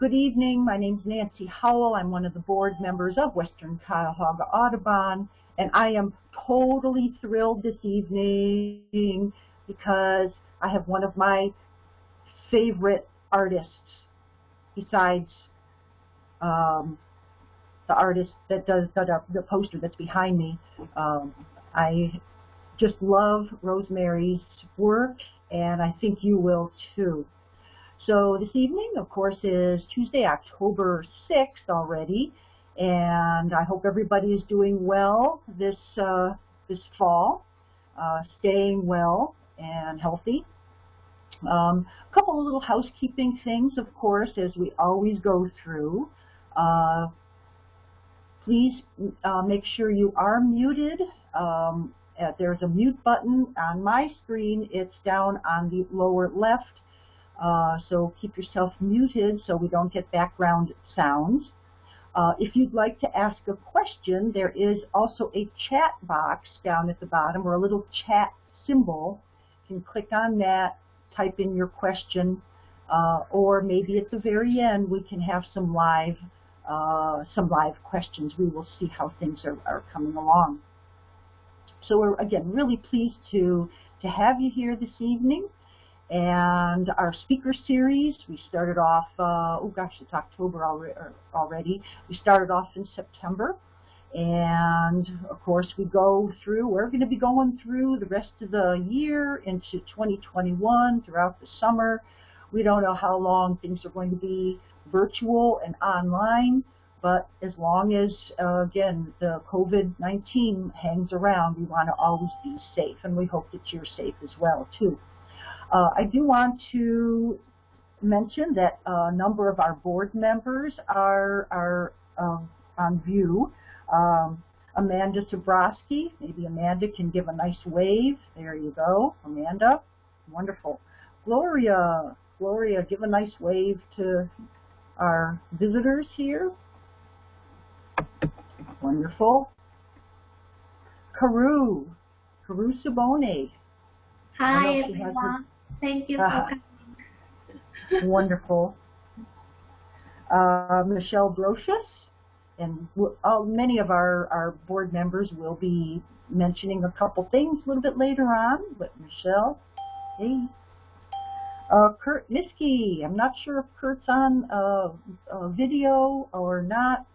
Good evening. My name is Nancy Howell. I'm one of the board members of Western Cuyahoga Audubon, and I am totally thrilled this evening because I have one of my favorite artists besides um, the artist that does the, the poster that's behind me. Um, I just love Rosemary's work, and I think you will too. So this evening, of course, is Tuesday, October 6th already, and I hope everybody is doing well this uh, this fall, uh, staying well and healthy. Um, a couple of little housekeeping things, of course, as we always go through. Uh, please uh, make sure you are muted. Um, uh, there's a mute button on my screen. It's down on the lower left. Uh, so keep yourself muted so we don't get background sounds. Uh, if you'd like to ask a question, there is also a chat box down at the bottom or a little chat symbol. You can click on that, type in your question, uh, or maybe at the very end we can have some live uh, some live questions. We will see how things are, are coming along. So we're, again, really pleased to, to have you here this evening. And our speaker series, we started off, uh, oh gosh, it's October already. We started off in September. And of course, we go through, we're going to be going through the rest of the year into 2021 throughout the summer. We don't know how long things are going to be virtual and online, but as long as, uh, again, the COVID-19 hangs around, we want to always be safe, and we hope that you're safe as well, too. Uh, I do want to mention that a number of our board members are, are um, on view. Um, Amanda Zabrowski, maybe Amanda can give a nice wave. There you go, Amanda. Wonderful. Gloria, Gloria, give a nice wave to our visitors here. Wonderful. Carew, Carew Sabone. Hi, everyone. Thank you uh. Wonderful. Uh, Michelle Brocious, and uh, many of our, our board members will be mentioning a couple things a little bit later on, but Michelle, hey. Uh, Kurt Miskey, I'm not sure if Kurt's on uh, a video or not,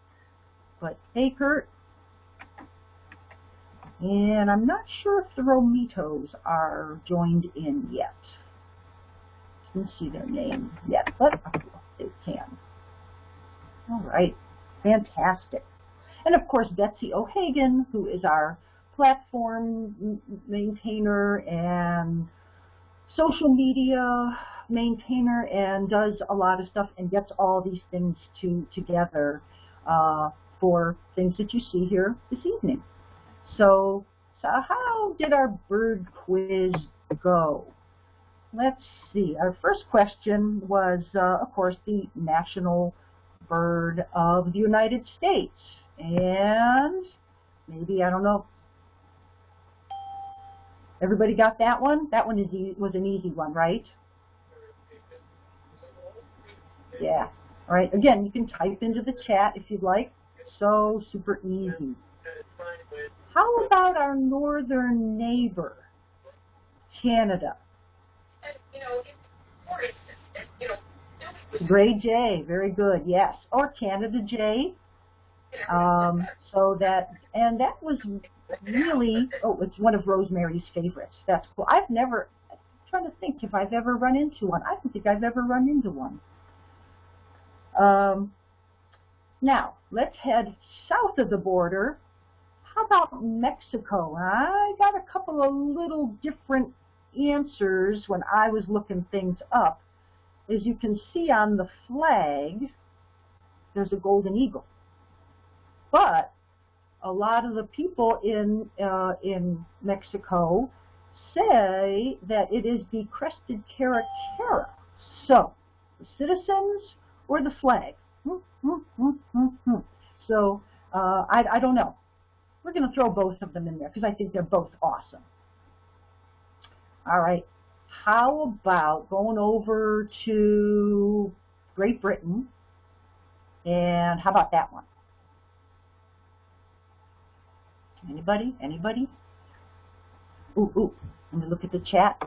but hey Kurt. And I'm not sure if the Romitos are joined in yet. Let's see their name yet, but they can. All right, fantastic. And of course, Betsy O'Hagan, who is our platform maintainer and social media maintainer and does a lot of stuff and gets all these things to together uh, for things that you see here this evening. So, so how did our bird quiz go? Let's see. Our first question was, uh, of course, the national bird of the United States. And maybe, I don't know, Everybody got that one? That one is was an easy one, right? Yeah. All right. Again, you can type into the chat if you'd like. So super easy. How about our northern neighbor, Canada? Gray Jay, very good, yes. Or Canada Jay. Um, so that, and that was really, oh, it's one of Rosemary's favorites. That's cool. I've never, I'm trying to think if I've ever run into one. I don't think I've ever run into one. Um, now, let's head south of the border. How about Mexico? I got a couple of little different answers when I was looking things up. As you can see on the flag, there's a golden eagle. But a lot of the people in uh, in Mexico say that it is the crested caracara. So, the citizens or the flag? Hmm, hmm, hmm, so, uh, I, I don't know. We're going to throw both of them in there because I think they're both awesome. All right. How about going over to Great Britain And how about that one? Anybody? Anybody? Ooh, ooh. Let me look at the chat.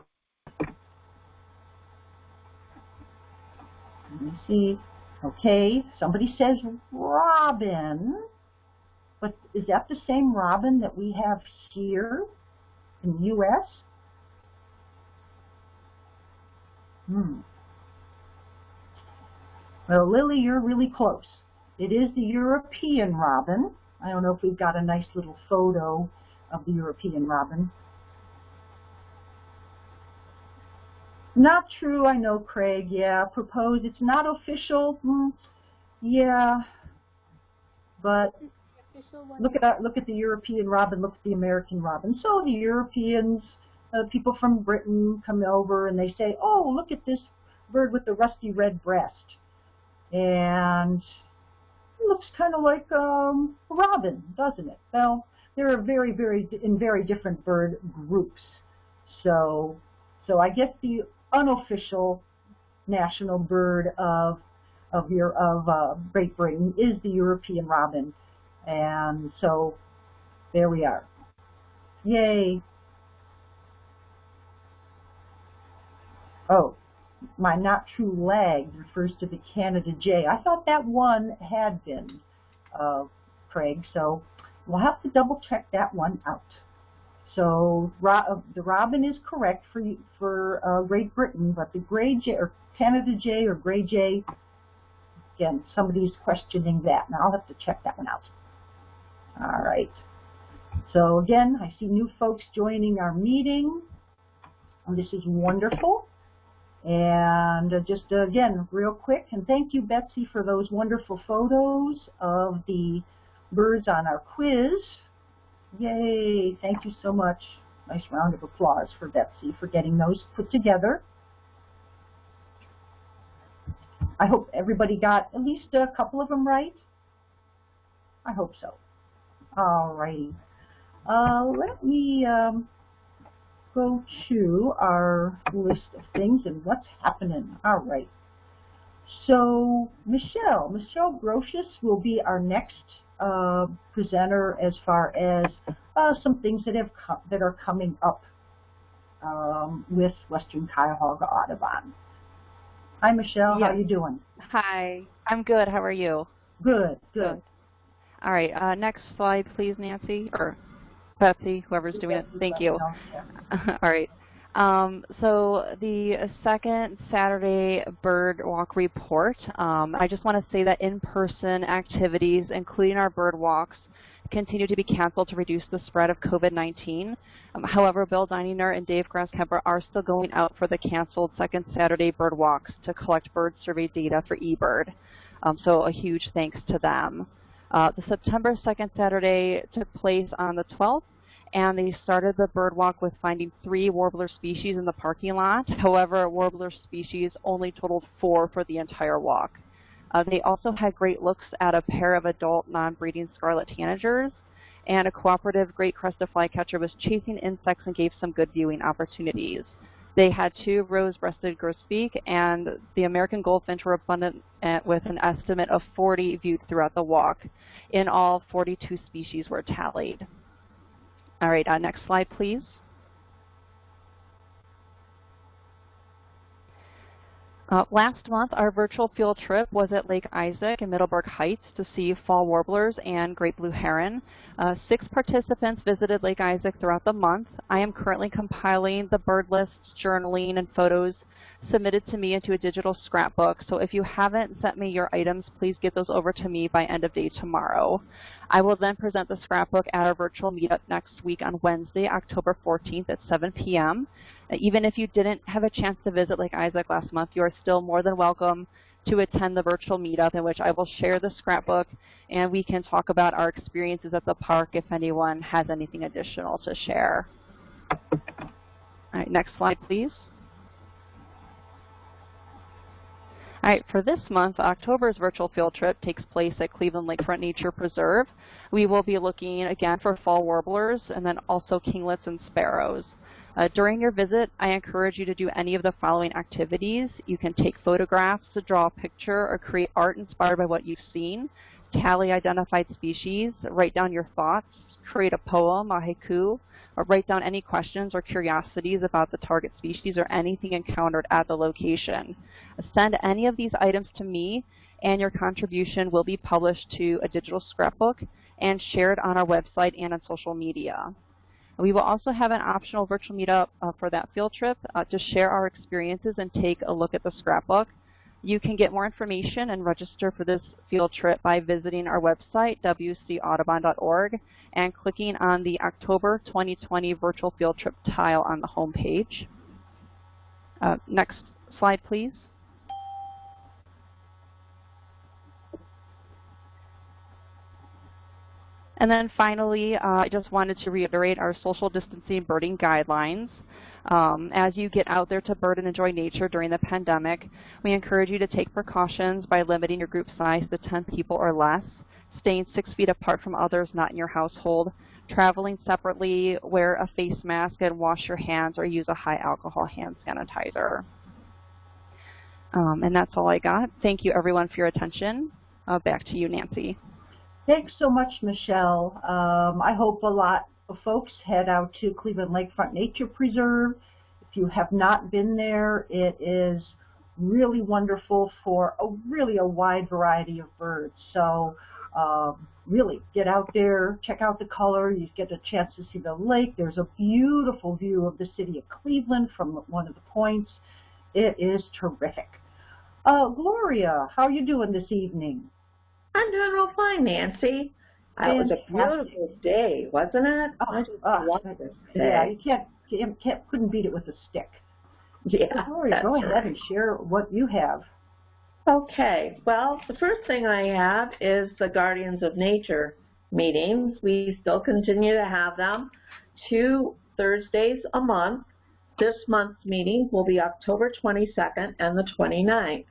Let me see. Okay, somebody says robin. But is that the same robin that we have here in the U.S.? Hmm. Well, Lily, you're really close. It is the European robin. I don't know if we've got a nice little photo of the European robin. Not true, I know, Craig. Yeah, proposed. It's not official. Mm, yeah, but look at that. Look at the European robin. Look at the American robin. So the Europeans, uh, people from Britain, come over and they say, "Oh, look at this bird with the rusty red breast," and it looks kind of like um, a robin, doesn't it? Well, there are very, very in very different bird groups. So, so I guess the unofficial national bird of of your of uh, Great Britain is the European robin, and so there we are. Yay! Oh, my not true lag refers to the Canada Jay. I thought that one had been, uh, Craig, so we'll have to double check that one out. So uh, the robin is correct for for uh, Great Britain, but the gray jay or Canada jay or gray jay, again, somebody's questioning that. Now I'll have to check that one out. All right. So again, I see new folks joining our meeting. And this is wonderful. And uh, just uh, again, real quick, and thank you, Betsy, for those wonderful photos of the birds on our quiz. Yay, thank you so much. Nice round of applause for Betsy for getting those put together. I hope everybody got at least a couple of them right. I hope so. All righty. Uh, let me um, go to our list of things and what's happening. All right. So Michelle, Michelle Grotius will be our next uh, presenter as far as uh, some things that have that are coming up um, with Western Cuyahoga Audubon. Hi, Michelle. How are you doing? Hi. I'm good. How are you? Good. Good. good. All right. Uh, next slide, please, Nancy or Betsy, whoever's doing it. Thank you. All right. Um, so the second Saturday bird walk report, um, I just want to say that in-person activities, including our bird walks, continue to be canceled to reduce the spread of COVID-19. Um, however, Bill Dininger and Dave Grasskemper are still going out for the canceled second Saturday bird walks to collect bird survey data for eBird. Um, so a huge thanks to them. Uh, the September 2nd Saturday took place on the 12th and they started the bird walk with finding three warbler species in the parking lot. However, warbler species only totaled four for the entire walk. Uh, they also had great looks at a pair of adult non-breeding scarlet tanagers, and a cooperative great crested flycatcher was chasing insects and gave some good viewing opportunities. They had two rose-breasted grosbeak, and the American goldfinch were abundant uh, with an estimate of 40 viewed throughout the walk. In all, 42 species were tallied. All right, uh, next slide, please. Uh, last month, our virtual field trip was at Lake Isaac in Middleburg Heights to see fall warblers and great blue heron. Uh, six participants visited Lake Isaac throughout the month. I am currently compiling the bird lists, journaling, and photos submitted to me into a digital scrapbook. So if you haven't sent me your items, please get those over to me by end of day tomorrow. I will then present the scrapbook at our virtual meetup next week on Wednesday, October 14th at 7 p.m. Even if you didn't have a chance to visit Lake Isaac last month, you are still more than welcome to attend the virtual meetup in which I will share the scrapbook and we can talk about our experiences at the park if anyone has anything additional to share. All right, next slide, please. All right, for this month, October's virtual field trip takes place at Cleveland Lakefront Nature Preserve. We will be looking again for fall warblers and then also kinglets and sparrows. Uh, during your visit, I encourage you to do any of the following activities. You can take photographs, draw a picture, or create art inspired by what you've seen, tally identified species, write down your thoughts, create a poem, a haiku, or write down any questions or curiosities about the target species or anything encountered at the location. Send any of these items to me and your contribution will be published to a digital scrapbook and shared on our website and on social media. We will also have an optional virtual meetup uh, for that field trip uh, to share our experiences and take a look at the scrapbook. You can get more information and register for this field trip by visiting our website, wcaudubon.org, and clicking on the October 2020 virtual field trip tile on the home page. Uh, next slide, please. And then finally, uh, I just wanted to reiterate our social distancing birding guidelines. Um, as you get out there to bird and enjoy nature during the pandemic, we encourage you to take precautions by limiting your group size to 10 people or less, staying six feet apart from others not in your household, traveling separately, wear a face mask, and wash your hands or use a high alcohol hand sanitizer. Um, and that's all I got. Thank you everyone for your attention. Uh, back to you, Nancy. Thanks so much, Michelle. Um, I hope a lot folks head out to Cleveland Lakefront Nature Preserve. If you have not been there, it is really wonderful for a really a wide variety of birds. So um, really get out there, check out the color. You get a chance to see the lake. There's a beautiful view of the city of Cleveland from one of the points. It is terrific. Uh, Gloria, how are you doing this evening? I'm doing real fine, Nancy. It was a beautiful day, wasn't it? Oh, I just oh, Yeah, you can't, can't, can't, couldn't beat it with a stick. Yeah. Gloria, go ahead and share what you have. Okay. Well, the first thing I have is the Guardians of Nature meetings. We still continue to have them two Thursdays a month. This month's meeting will be October 22nd and the 29th.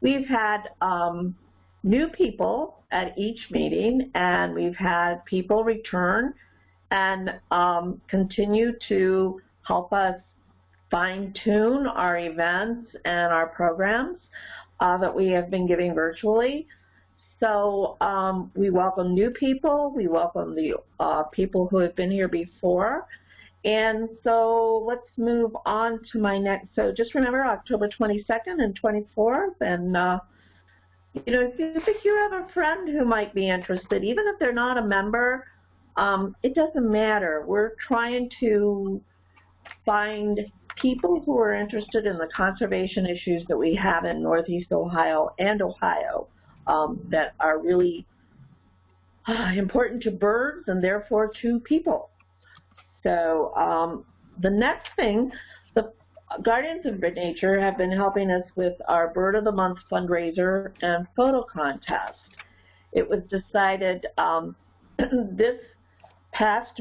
We've had um, new people at each meeting, and we've had people return and um, continue to help us fine-tune our events and our programs uh, that we have been giving virtually. So um, we welcome new people, we welcome the uh, people who have been here before, and so let's move on to my next, so just remember October 22nd and 24th, and uh, you know, if you think you have a friend who might be interested, even if they're not a member, um, it doesn't matter. We're trying to find people who are interested in the conservation issues that we have in Northeast Ohio and Ohio um, that are really uh, important to birds and therefore to people. So um, the next thing Guardians of Nature have been helping us with our Bird of the Month fundraiser and photo contest. It was decided um, this past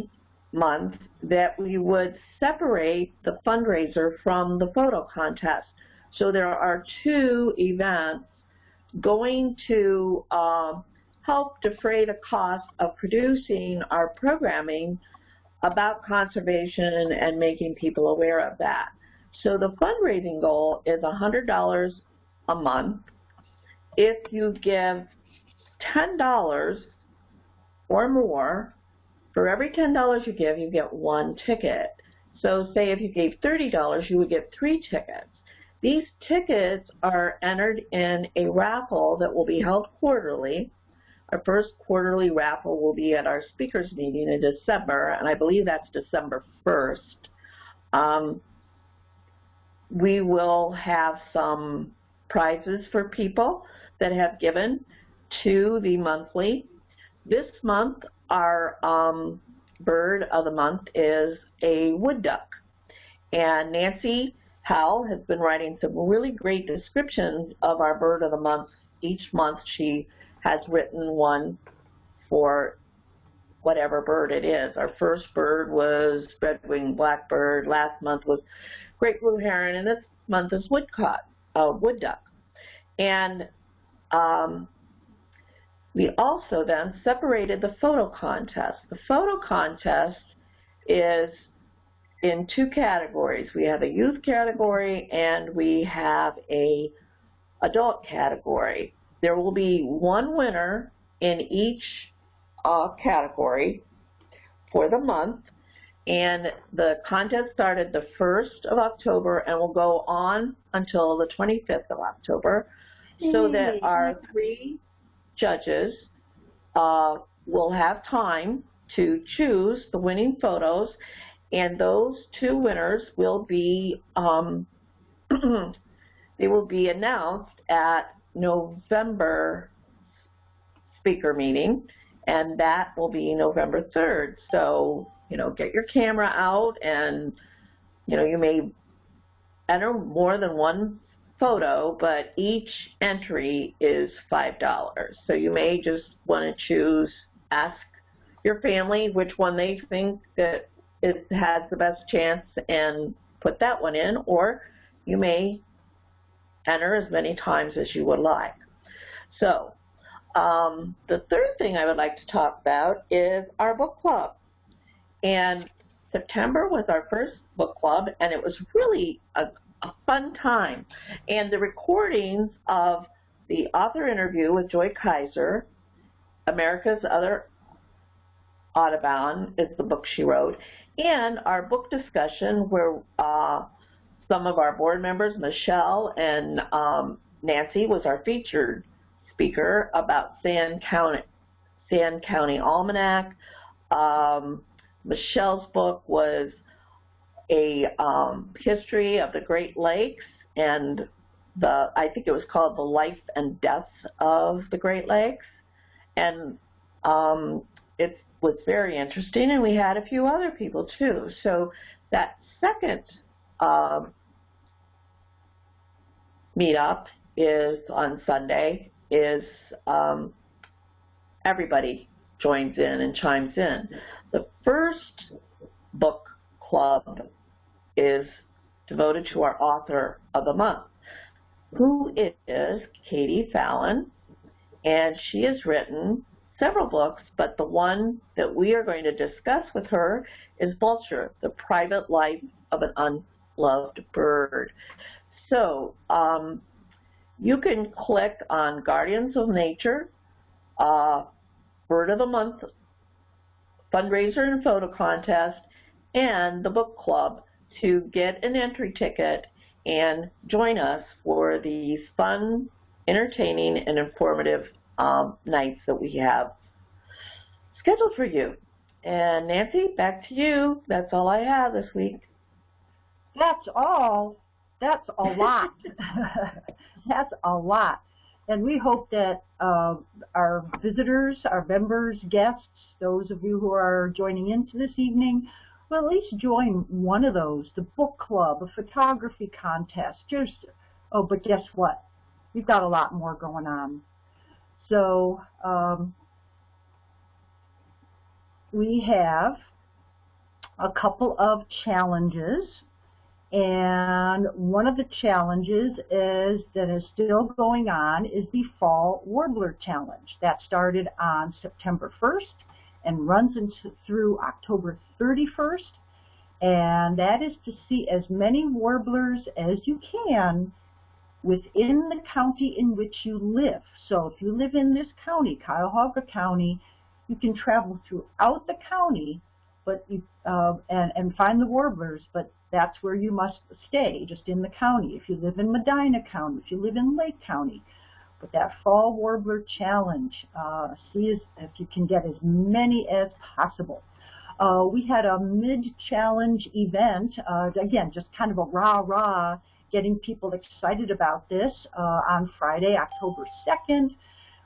month that we would separate the fundraiser from the photo contest. So there are two events going to uh, help defray the cost of producing our programming about conservation and making people aware of that. So the fundraising goal is $100 a month. If you give $10 or more, for every $10 you give, you get one ticket. So say if you gave $30, you would get three tickets. These tickets are entered in a raffle that will be held quarterly. Our first quarterly raffle will be at our speakers meeting in December, and I believe that's December 1st. Um, we will have some prizes for people that have given to the monthly. This month, our um, bird of the month is a wood duck. And Nancy Howell has been writing some really great descriptions of our bird of the month. Each month she has written one for whatever bird it is. Our first bird was red-winged blackbird. Last month was great blue heron, and this month is woodcock, uh, wood duck. And um, we also then separated the photo contest. The photo contest is in two categories. We have a youth category and we have a adult category. There will be one winner in each uh, category for the month and the contest started the 1st of October and will go on until the 25th of October. So that our three judges uh, will have time to choose the winning photos. And those two winners will be um, they will be announced at November speaker meeting. And that will be November 3rd. So, you know, get your camera out and, you know, you may enter more than one photo, but each entry is $5. So you may just want to choose, ask your family which one they think that it has the best chance and put that one in, or you may enter as many times as you would like. So um, the third thing I would like to talk about is our book club. And September was our first book club, and it was really a, a fun time. And the recordings of the author interview with Joy Kiser, America's Other Audubon is the book she wrote, and our book discussion where uh, some of our board members, Michelle and um, Nancy was our featured speaker about Sand County, Sand County Almanac. Um, Michelle's book was a um, history of the Great Lakes and the I think it was called the life and death of the Great Lakes, and um, it was very interesting. And we had a few other people too. So that second um, meetup is on Sunday, is um, everybody joins in and chimes in. The first book club is devoted to our author of the month, who is Katie Fallon, and she has written several books, but the one that we are going to discuss with her is Vulture, The Private Life of an Unloved Bird. So um, you can click on Guardians of Nature, uh, Bird of the Month fundraiser and photo contest, and the book club to get an entry ticket and join us for these fun, entertaining, and informative um, nights that we have scheduled for you. And Nancy, back to you. That's all I have this week. That's all. That's a lot. That's a lot. And we hope that uh, our visitors, our members, guests, those of you who are joining into this evening, will at least join one of those, the book club, a photography contest. Just, oh, but guess what? We've got a lot more going on. So um, we have a couple of challenges and one of the challenges is that is still going on is the Fall Warbler Challenge. That started on September 1st and runs into, through October 31st. And that is to see as many warblers as you can within the county in which you live. So if you live in this county, Cuyahoga County, you can travel throughout the county but you, uh, and, and find the warblers, but that's where you must stay, just in the county. If you live in Medina County, if you live in Lake County. But that Fall Warbler Challenge, uh, see if you can get as many as possible. Uh, we had a mid-challenge event, uh, again, just kind of a rah-rah, getting people excited about this uh, on Friday, October 2nd.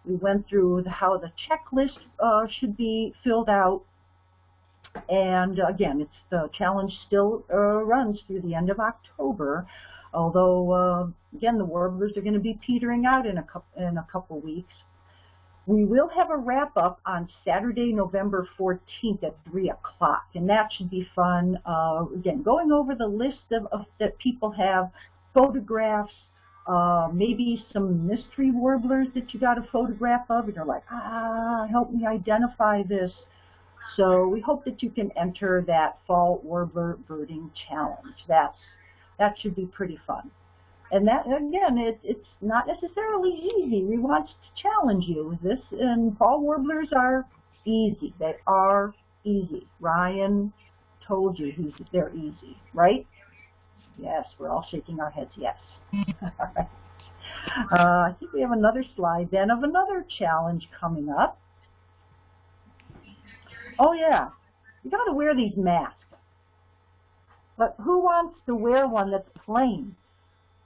We went through the, how the checklist uh, should be filled out and again, it's the challenge still uh, runs through the end of October, although uh, again the warblers are going to be petering out in a couple in a couple weeks. We will have a wrap up on Saturday, November 14th at 3 o'clock, and that should be fun. Uh, again, going over the list of, of that people have, photographs, uh, maybe some mystery warblers that you got a photograph of, and you're like, ah, help me identify this So we hope that you can enter that fall warbler birding challenge. That's that should be pretty fun. And that again, it, it's not necessarily easy. We want to challenge you. with This and fall warblers are easy. They are easy. Ryan told you he's, they're easy, right? Yes, we're all shaking our heads. Yes. all right. Uh, I think we have another slide then of another challenge coming up. Oh yeah, you got to wear these masks. But who wants to wear one that's plain?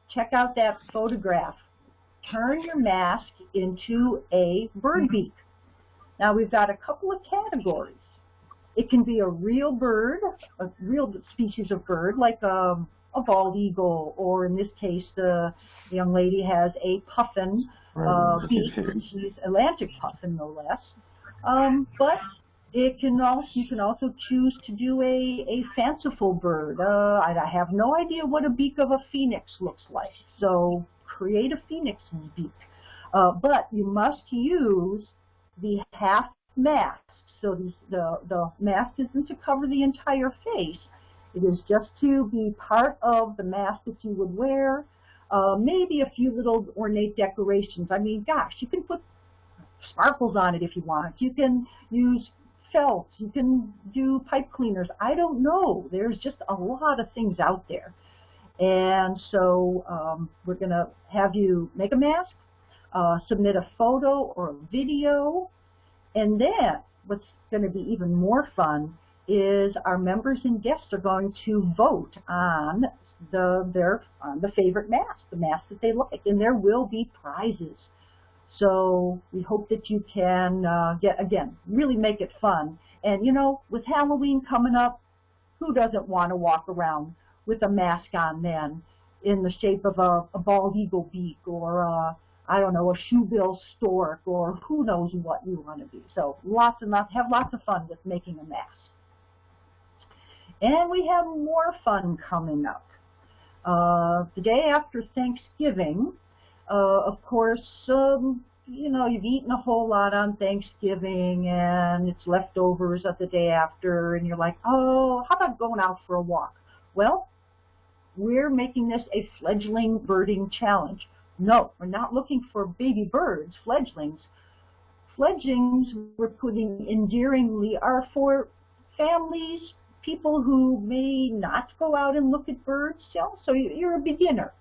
Check out that photograph. Turn your mask into a bird beak. Now we've got a couple of categories. It can be a real bird, a real species of bird, like a, a bald eagle, or in this case, the young lady has a puffin uh, beak. She's Atlantic puffin, no less. Um, but it can also, you can also choose to do a, a fanciful bird. Uh, I, I have no idea what a beak of a phoenix looks like, so create a phoenix beak. Uh, but you must use the half mask. So the, the, the mask isn't to cover the entire face. It is just to be part of the mask that you would wear. Uh, maybe a few little ornate decorations. I mean, gosh, you can put sparkles on it if you want. You can use felt. You can do pipe cleaners. I don't know. There's just a lot of things out there. And so um, we're going to have you make a mask, uh, submit a photo or a video, and then what's going to be even more fun is our members and guests are going to vote on the their on the favorite mask, the mask that they like, and there will be prizes. So we hope that you can uh, get, again, really make it fun. And, you know, with Halloween coming up, who doesn't want to walk around with a mask on then in the shape of a, a bald eagle beak or, a, I don't know, a shoebill stork or who knows what you want to be. So lots and lots, have lots of fun with making a mask. And we have more fun coming up. Uh, the day after Thanksgiving, uh, of course, um, you know, you've eaten a whole lot on Thanksgiving and it's leftovers of the day after and you're like, oh, how about going out for a walk? Well, we're making this a fledgling birding challenge. No, we're not looking for baby birds, fledglings. Fledglings, we're putting endearingly, are for families, people who may not go out and look at birds. You know, so you're a beginner.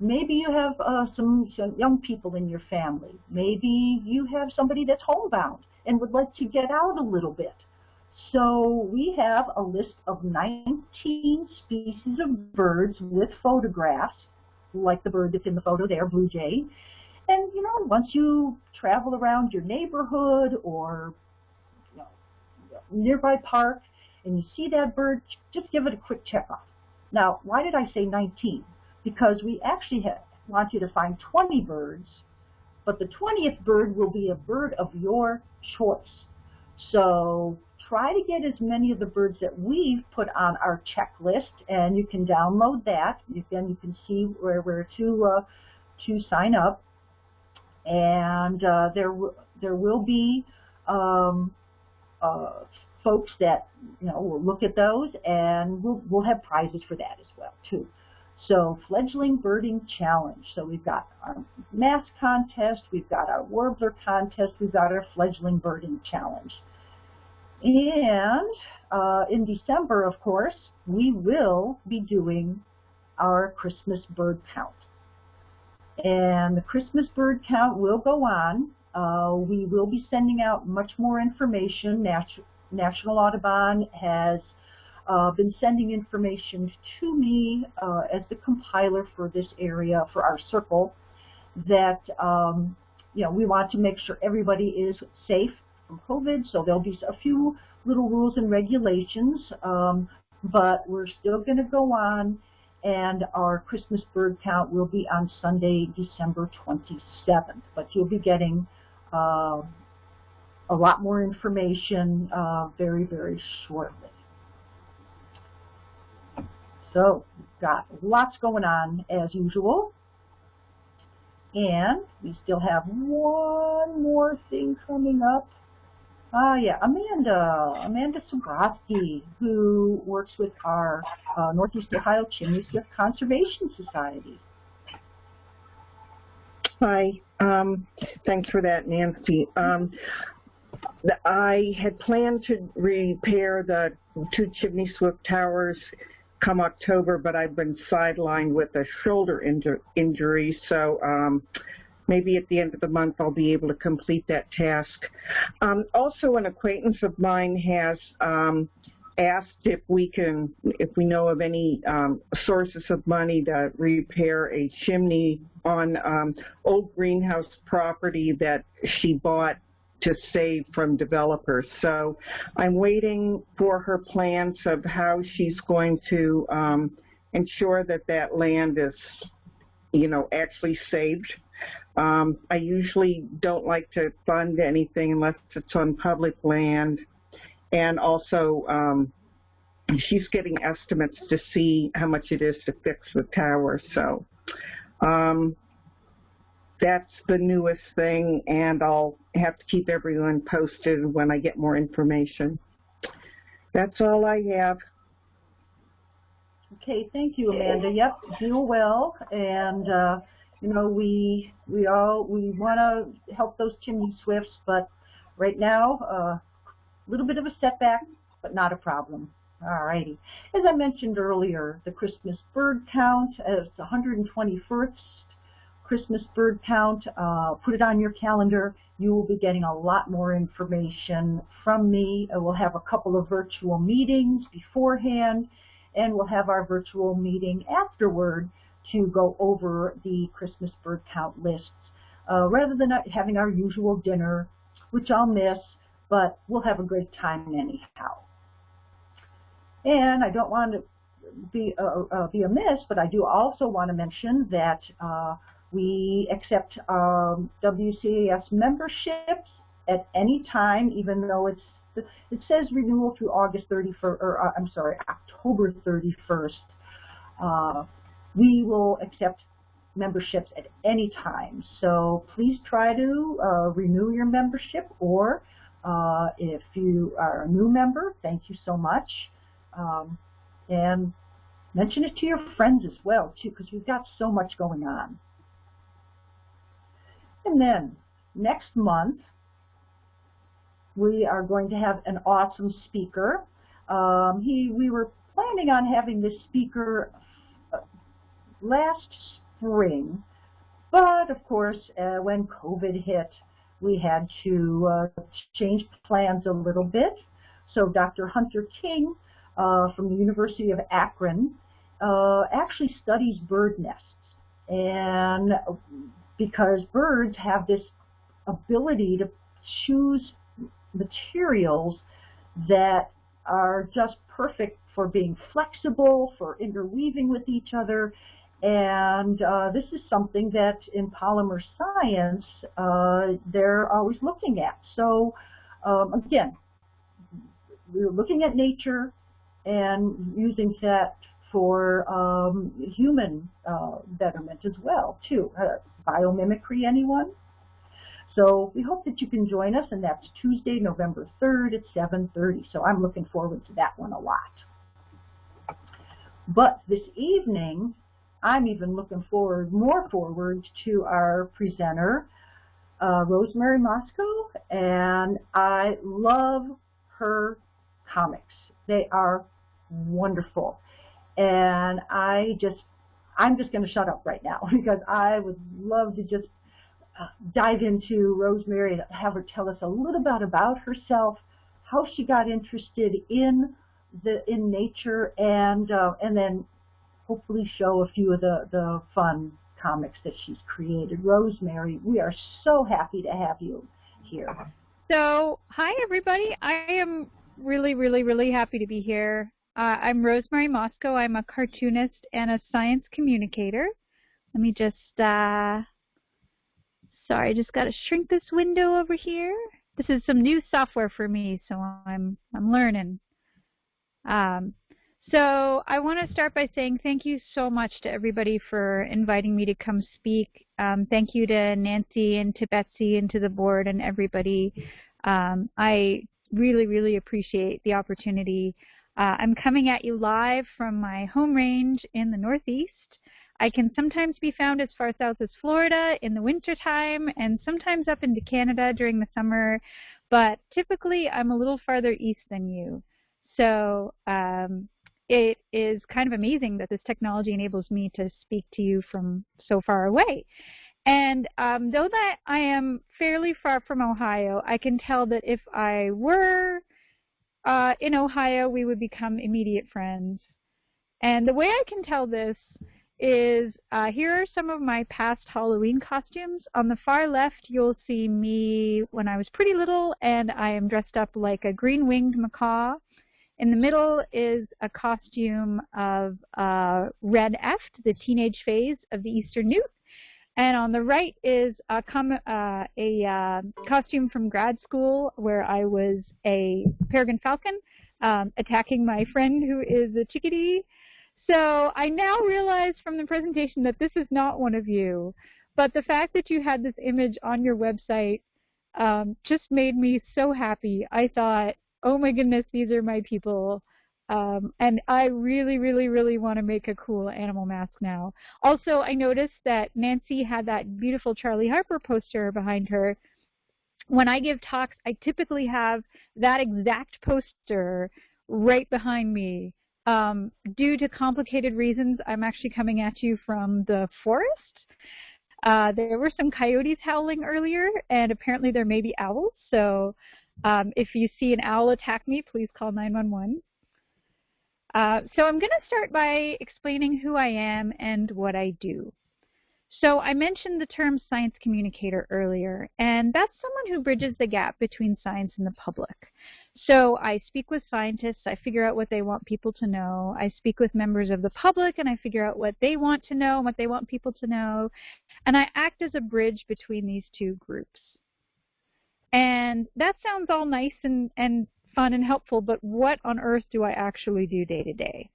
Maybe you have uh, some, some young people in your family. Maybe you have somebody that's homebound and would like to get out a little bit. So we have a list of 19 species of birds with photographs, like the bird that's in the photo there, blue jay. And, you know, once you travel around your neighborhood or you know, nearby park and you see that bird, just give it a quick check off. Now, why did I say 19? Because we actually want you to find 20 birds, but the 20th bird will be a bird of your choice. So try to get as many of the birds that we've put on our checklist, and you can download that. Then you can see where where to uh, to sign up, and uh, there there will be um, uh, folks that you know will look at those, and we'll we'll have prizes for that as well too. So fledgling birding challenge. So we've got our mass contest, we've got our warbler contest, we've got our fledgling birding challenge. And uh, in December, of course, we will be doing our Christmas bird count. And the Christmas bird count will go on. Uh, we will be sending out much more information. Nat National Audubon has uh, been sending information to me uh, as the compiler for this area, for our circle, that um, you know we want to make sure everybody is safe from COVID. So there'll be a few little rules and regulations, um, but we're still going to go on. And our Christmas bird count will be on Sunday, December 27th. But you'll be getting uh, a lot more information uh, very, very shortly. So got lots going on as usual. And we still have one more thing coming up. Ah, yeah, Amanda, Amanda Sobrowski, who works with our uh, Northeast Ohio Chimney Swift Conservation Society. Hi, um, thanks for that, Nancy. Um, I had planned to repair the two chimney swift towers come October, but I've been sidelined with a shoulder inju injury, so um, maybe at the end of the month I'll be able to complete that task. Um, also, an acquaintance of mine has um, asked if we can, if we know of any um, sources of money to repair a chimney on um, old greenhouse property that she bought to save from developers. So I'm waiting for her plans of how she's going to um, ensure that that land is, you know, actually saved. Um, I usually don't like to fund anything unless it's on public land. And also, um, she's getting estimates to see how much it is to fix the tower. So um, that's the newest thing, and I'll have to keep everyone posted when I get more information. That's all I have. Okay, thank you, Amanda. Yep, do well, and uh, you know we we all we want to help those chimney swifts, but right now a uh, little bit of a setback, but not a problem. All righty. As I mentioned earlier, the Christmas bird count is 121st Christmas bird count. Uh, put it on your calendar. You will be getting a lot more information from me. Uh, we'll have a couple of virtual meetings beforehand, and we'll have our virtual meeting afterward to go over the Christmas bird count lists. Uh, rather than having our usual dinner, which I'll miss, but we'll have a great time anyhow. And I don't want to be, uh, uh, be amiss, but I do also want to mention that uh, we accept um, WCAS memberships at any time, even though it's it says renewal through August 31st, or uh, I'm sorry, October 31st. Uh, we will accept memberships at any time. So please try to uh, renew your membership, or uh, if you are a new member, thank you so much. Um, and mention it to your friends as well, too, because we've got so much going on. And then next month, we are going to have an awesome speaker. Um, he, we were planning on having this speaker uh, last spring, but of course, uh, when COVID hit, we had to uh, change plans a little bit. So Dr. Hunter King uh, from the University of Akron uh, actually studies bird nests. And because birds have this ability to choose materials that are just perfect for being flexible, for interweaving with each other, and uh, this is something that in polymer science uh, they're always looking at. So um, again, we're looking at nature and using that for um, human uh, betterment as well, too. Biomimicry, anyone? So we hope that you can join us, and that's Tuesday, November 3rd at 7.30. So I'm looking forward to that one a lot. But this evening, I'm even looking forward, more forward to our presenter, uh, Rosemary Mosco, and I love her comics. They are wonderful. And I just, I'm just going to shut up right now because I would love to just uh, dive into Rosemary and have her tell us a little bit about herself, how she got interested in the in nature, and uh, and then hopefully show a few of the the fun comics that she's created. Rosemary, we are so happy to have you here. So, hi everybody. I am really, really, really happy to be here. Uh, I'm Rosemary Mosco. I'm a cartoonist and a science communicator. Let me just, uh, sorry, I just got to shrink this window over here. This is some new software for me, so I'm, I'm learning. Um, so I want to start by saying thank you so much to everybody for inviting me to come speak. Um, thank you to Nancy and to Betsy and to the board and everybody Um, I really, really appreciate the opportunity. Uh, I'm coming at you live from my home range in the Northeast. I can sometimes be found as far south as Florida in the wintertime and sometimes up into Canada during the summer, but typically I'm a little farther east than you. So um, it is kind of amazing that this technology enables me to speak to you from so far away. And um, though that I am fairly far from Ohio, I can tell that if I were uh, in Ohio, we would become immediate friends. And the way I can tell this is uh, here are some of my past Halloween costumes. On the far left, you'll see me when I was pretty little, and I am dressed up like a green-winged macaw. In the middle is a costume of uh, Red Eft, the teenage phase of the Eastern Newt. And on the right is a, uh, a uh, costume from grad school where I was a peregrine falcon um, attacking my friend who is a chickadee. So I now realize from the presentation that this is not one of you. But the fact that you had this image on your website um, just made me so happy. I thought, oh my goodness, these are my people. Um, and I really, really, really want to make a cool animal mask now. Also, I noticed that Nancy had that beautiful Charley Harper poster behind her. When I give talks, I typically have that exact poster right behind me. Um, due to complicated reasons, I'm actually coming at you from the forest. Uh, there were some coyotes howling earlier, and apparently there may be owls. So um, if you see an owl attack me, please call 911. Uh, so I'm going to start by explaining who I am and what I do. So I mentioned the term science communicator earlier, and that's someone who bridges the gap between science and the public. So I speak with scientists, I figure out what they want people to know, I speak with members of the public, and I figure out what they want to know and what they want people to know, and I act as a bridge between these two groups. And that sounds all nice and, and fun and helpful, but what on earth do I actually do day to day?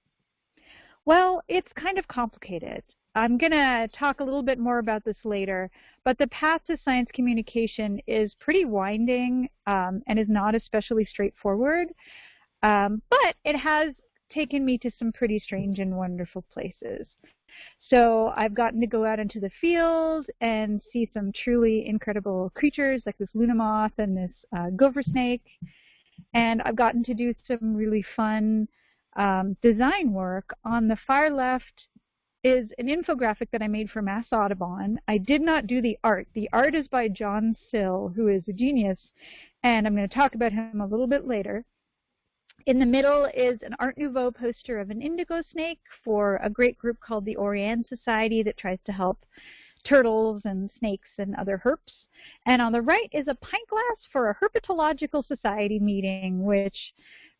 Well, it's kind of complicated. I'm going to talk a little bit more about this later, but the path to science communication is pretty winding um, and is not especially straightforward, um, but it has taken me to some pretty strange and wonderful places. So I've gotten to go out into the field and see some truly incredible creatures like this Luna moth and this uh, gopher snake. And I've gotten to do some really fun um, design work. On the far left is an infographic that I made for Mass Audubon. I did not do the art. The art is by John Sill, who is a genius, and I'm going to talk about him a little bit later. In the middle is an Art Nouveau poster of an indigo snake for a great group called the Orianne Society that tries to help turtles and snakes and other herps. And on the right is a pint glass for a herpetological society meeting, which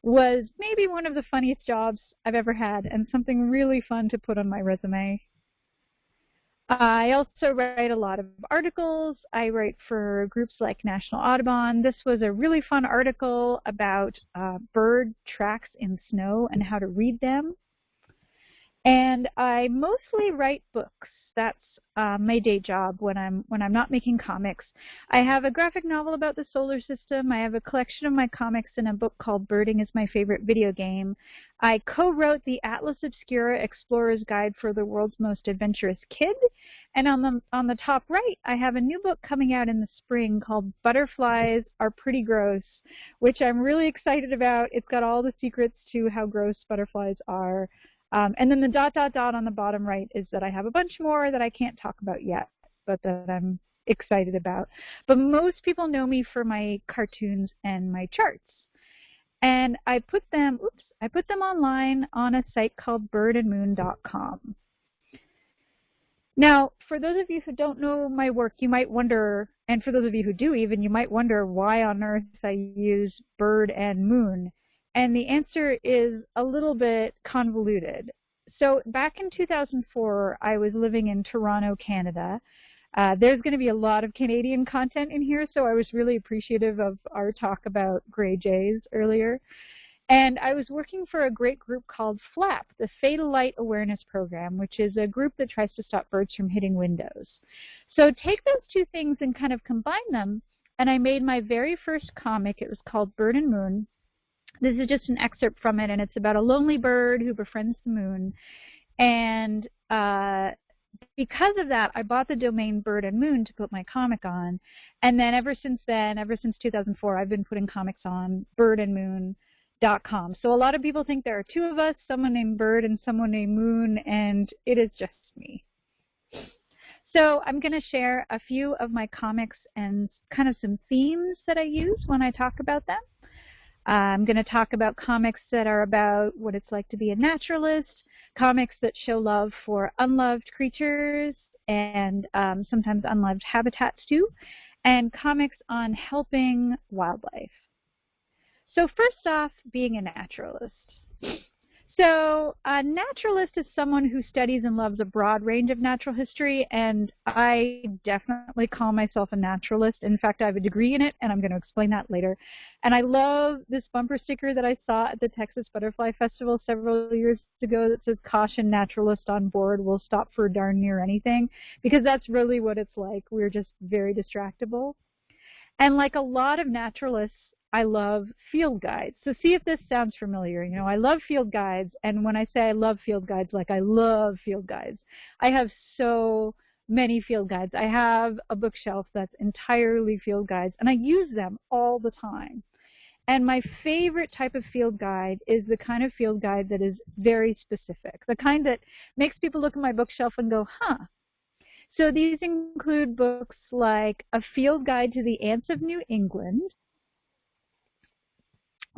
was maybe one of the funniest jobs I've ever had and something really fun to put on my resume. I also write a lot of articles. I write for groups like National Audubon. This was a really fun article about uh, bird tracks in snow and how to read them. And I mostly write books. That's uh, my day job when I'm when I'm not making comics. I have a graphic novel about the solar system. I have a collection of my comics in a book called Birding is My Favorite Video Game. I co-wrote the Atlas Obscura Explorer's Guide for the World's Most Adventurous Kid. And on the on the top right, I have a new book coming out in the spring called Butterflies Are Pretty Gross, which I'm really excited about. It's got all the secrets to how gross butterflies are. Um, and then the dot, dot, dot on the bottom right is that I have a bunch more that I can't talk about yet, but that I'm excited about. But most people know me for my cartoons and my charts. And I put them, oops, I put them online on a site called birdandmoon.com. Now, for those of you who don't know my work, you might wonder, and for those of you who do even, you might wonder why on earth I use bird and moon. And the answer is a little bit convoluted. So back in 2004, I was living in Toronto, Canada. Uh, there's going to be a lot of Canadian content in here, so I was really appreciative of our talk about gray jays earlier. And I was working for a great group called FLAP, the Fatal Light Awareness Program, which is a group that tries to stop birds from hitting windows. So take those two things and kind of combine them, and I made my very first comic. It was called Bird and Moon. This is just an excerpt from it, and it's about a lonely bird who befriends the moon. And uh, because of that, I bought the domain Bird and Moon to put my comic on. And then ever since then, ever since 2004, I've been putting comics on Bird and Moon. Dot com. So a lot of people think there are two of us, someone named Bird and someone named Moon, and it is just me. So I'm going to share a few of my comics and kind of some themes that I use when I talk about them. I'm going to talk about comics that are about what it's like to be a naturalist, comics that show love for unloved creatures and um, sometimes unloved habitats too, and comics on helping wildlife. So first off, being a naturalist. So a naturalist is someone who studies and loves a broad range of natural history, and I definitely call myself a naturalist. In fact, I have a degree in it, and I'm going to explain that later. And I love this bumper sticker that I saw at the Texas Butterfly Festival several years ago that says, caution naturalist on board will stop for darn near anything, because that's really what it's like. We're just very distractible. And like a lot of naturalists, I love field guides. So see if this sounds familiar. You know, I love field guides, and when I say I love field guides, like I love field guides. I have so many field guides. I have a bookshelf that's entirely field guides, and I use them all the time. And my favorite type of field guide is the kind of field guide that is very specific, the kind that makes people look at my bookshelf and go, huh. So these include books like A Field Guide to the Ants of New England,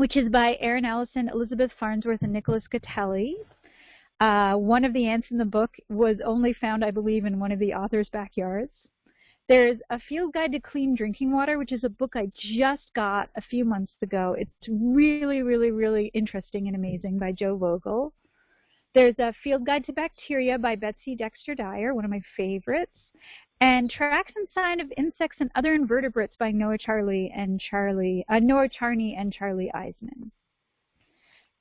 which is by Aaron Ellison, Elizabeth Farnsworth, and Nicholas Gotelli. Uh, one of the ants in the book was only found, I believe, in one of the author's backyards. There's A Field Guide to Clean Drinking Water, which is a book I just got a few months ago. It's really, really, really interesting and amazing by Joe Vogel. There's A Field Guide to Bacteria by Betsy Dexter Dyer, one of my favorites and Tracks and Sign of Insects and Other Invertebrates by Noah Charlie and Charlie uh, Noah Charney and Charley Eiseman.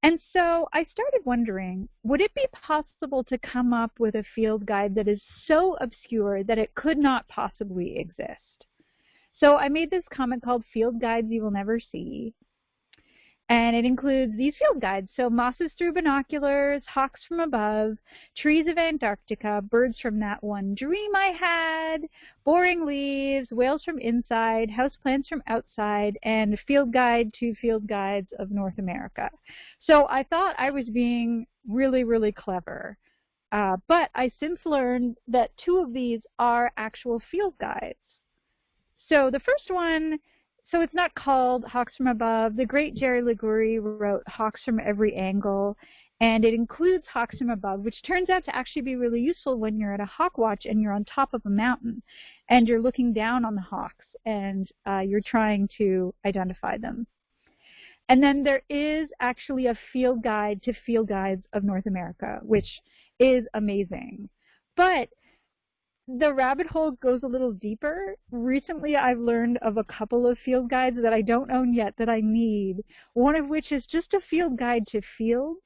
And so I started wondering, would it be possible to come up with a field guide that is so obscure that it could not possibly exist? So I made this comment called Field Guides You Will Never See. And it includes these field guides. So mosses through binoculars, hawks from above, trees of Antarctica, birds from that one dream I had, boring leaves, whales from inside, houseplants from outside, and field guide to field guides of North America. So I thought I was being really, really clever. Uh, but I since learned that two of these are actual field guides. So the first one so it's not called Hawks from Above. The great Jerry Liguori wrote Hawks from Every Angle, and it includes Hawks from Above, which turns out to actually be really useful when you're at a hawk watch and you're on top of a mountain and you're looking down on the hawks and uh, you're trying to identify them. And then there is actually a field guide to field guides of North America, which is amazing. But the rabbit hole goes a little deeper. Recently, I've learned of a couple of field guides that I don't own yet that I need, one of which is just a field guide to fields.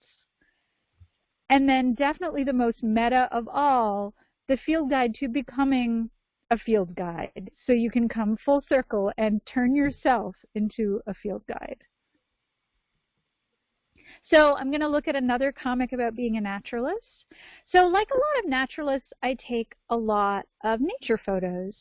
And then definitely the most meta of all, the field guide to becoming a field guide. So you can come full circle and turn yourself into a field guide. So I'm going to look at another comic about being a naturalist. So like a lot of naturalists, I take a lot of nature photos.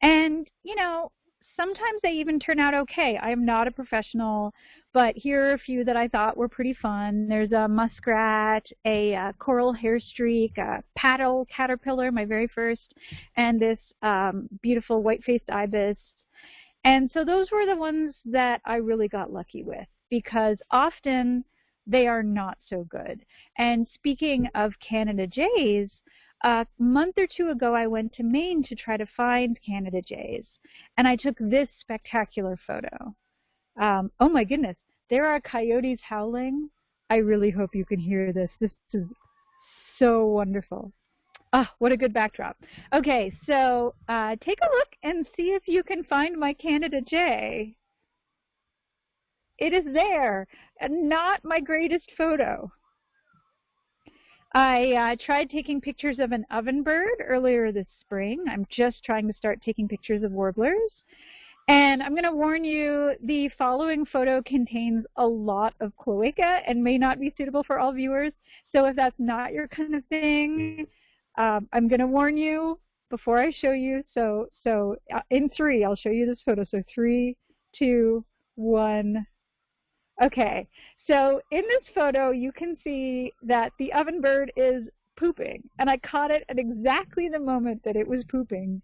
And, you know, sometimes they even turn out okay. I am not a professional, but here are a few that I thought were pretty fun. There's a muskrat, a, a coral hairstreak, a paddle caterpillar, my very first, and this um, beautiful white-faced ibis. And so those were the ones that I really got lucky with because often they are not so good. And speaking of Canada jays, a month or two ago I went to Maine to try to find Canada jays, and I took this spectacular photo. Um, oh my goodness, there are coyotes howling. I really hope you can hear this. This is so wonderful. Ah, what a good backdrop. Okay, so uh, take a look and see if you can find my Canada jay. It is there, and not my greatest photo. I uh, tried taking pictures of an ovenbird earlier this spring. I'm just trying to start taking pictures of warblers. And I'm going to warn you, the following photo contains a lot of cloaca and may not be suitable for all viewers. So if that's not your kind of thing, um, I'm going to warn you before I show you. So, so uh, in three, I'll show you this photo. So three, two, one. Okay, so in this photo, you can see that the ovenbird is pooping. And I caught it at exactly the moment that it was pooping,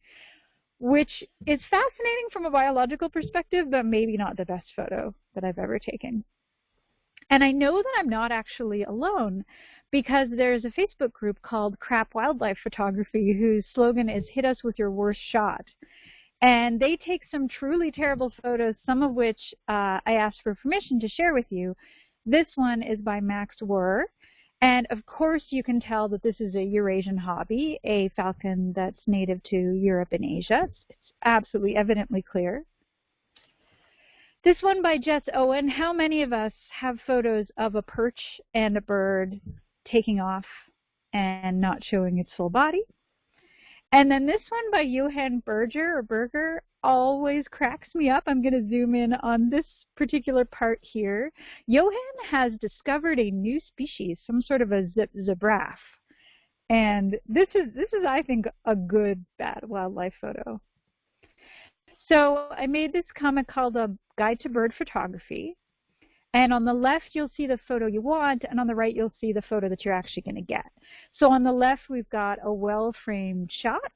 which is fascinating from a biological perspective, but maybe not the best photo that I've ever taken. And I know that I'm not actually alone because there's a Facebook group called Crap Wildlife Photography whose slogan is hit us with your worst shot. And they take some truly terrible photos, some of which uh, I asked for permission to share with you. This one is by Max Wurr. And of course you can tell that this is a Eurasian hobby, a falcon that's native to Europe and Asia. It's absolutely evidently clear. This one by Jess Owen, how many of us have photos of a perch and a bird taking off and not showing its full body. And then this one by Johan Berger or Berger always cracks me up. I'm going to zoom in on this particular part here. Johan has discovered a new species, some sort of a zip zebraph. And this is, this is, I think, a good bad wildlife photo. So I made this comic called A Guide to Bird Photography. And on the left, you'll see the photo you want, and on the right, you'll see the photo that you're actually going to get. So on the left, we've got a well-framed shot,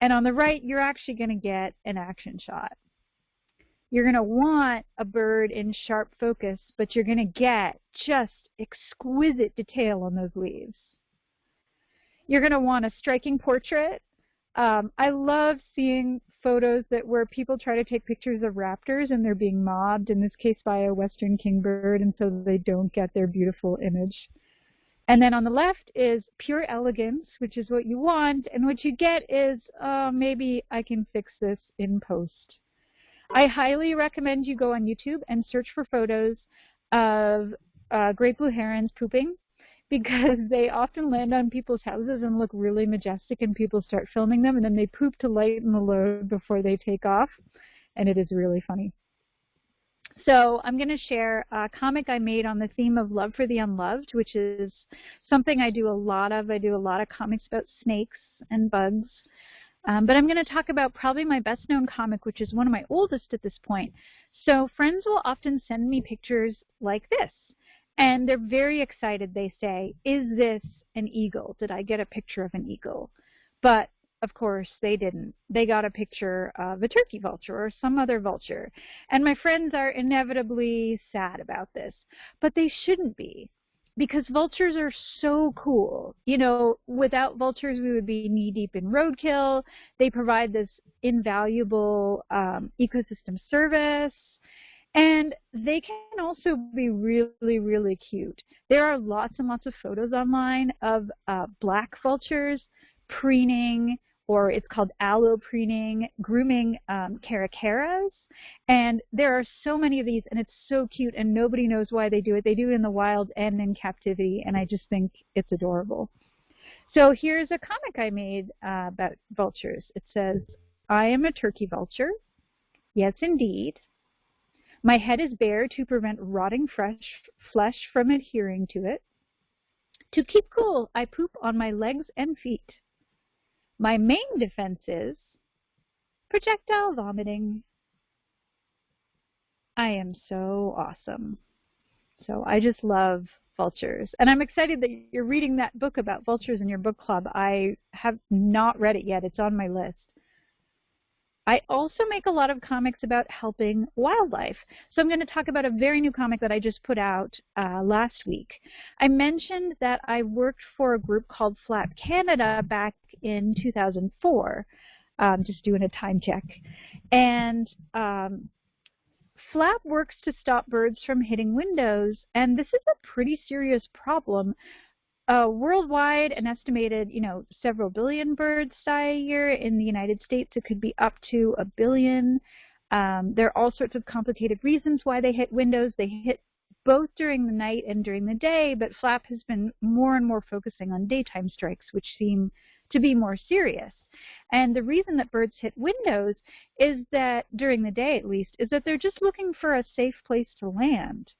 and on the right, you're actually going to get an action shot. You're going to want a bird in sharp focus, but you're going to get just exquisite detail on those leaves. You're going to want a striking portrait. Um, I love seeing photos that where people try to take pictures of raptors and they're being mobbed, in this case by a western kingbird, and so they don't get their beautiful image. And then on the left is pure elegance, which is what you want, and what you get is, uh, maybe I can fix this in post. I highly recommend you go on YouTube and search for photos of uh, great blue herons pooping because they often land on people's houses and look really majestic and people start filming them and then they poop to lighten the load before they take off and it is really funny. So I'm going to share a comic I made on the theme of love for the unloved, which is something I do a lot of. I do a lot of comics about snakes and bugs. Um, but I'm going to talk about probably my best known comic, which is one of my oldest at this point. So friends will often send me pictures like this. And they're very excited. They say, is this an eagle? Did I get a picture of an eagle? But of course, they didn't. They got a picture of a turkey vulture or some other vulture. And my friends are inevitably sad about this. But they shouldn't be because vultures are so cool. You know, without vultures, we would be knee deep in roadkill. They provide this invaluable um, ecosystem service. And they can also be really, really cute. There are lots and lots of photos online of uh, black vultures preening, or it's called allopreening, grooming um, caracaras. And there are so many of these, and it's so cute, and nobody knows why they do it. They do it in the wild and in captivity, and I just think it's adorable. So here's a comic I made uh, about vultures. It says, I am a turkey vulture. Yes, indeed. My head is bare to prevent rotting fresh flesh from adhering to it. To keep cool, I poop on my legs and feet. My main defense is projectile vomiting. I am so awesome. So I just love vultures. And I'm excited that you're reading that book about vultures in your book club. I have not read it yet. It's on my list. I also make a lot of comics about helping wildlife. So I'm going to talk about a very new comic that I just put out uh, last week. I mentioned that I worked for a group called Flap Canada back in 2004, um, just doing a time check. And um, Flap works to stop birds from hitting windows, and this is a pretty serious problem uh, worldwide, an estimated, you know, several billion birds die a year. In the United States, it could be up to a billion. Um, there are all sorts of complicated reasons why they hit windows. They hit both during the night and during the day, but FLAP has been more and more focusing on daytime strikes, which seem to be more serious. And the reason that birds hit windows is that, during the day at least, is that they're just looking for a safe place to land.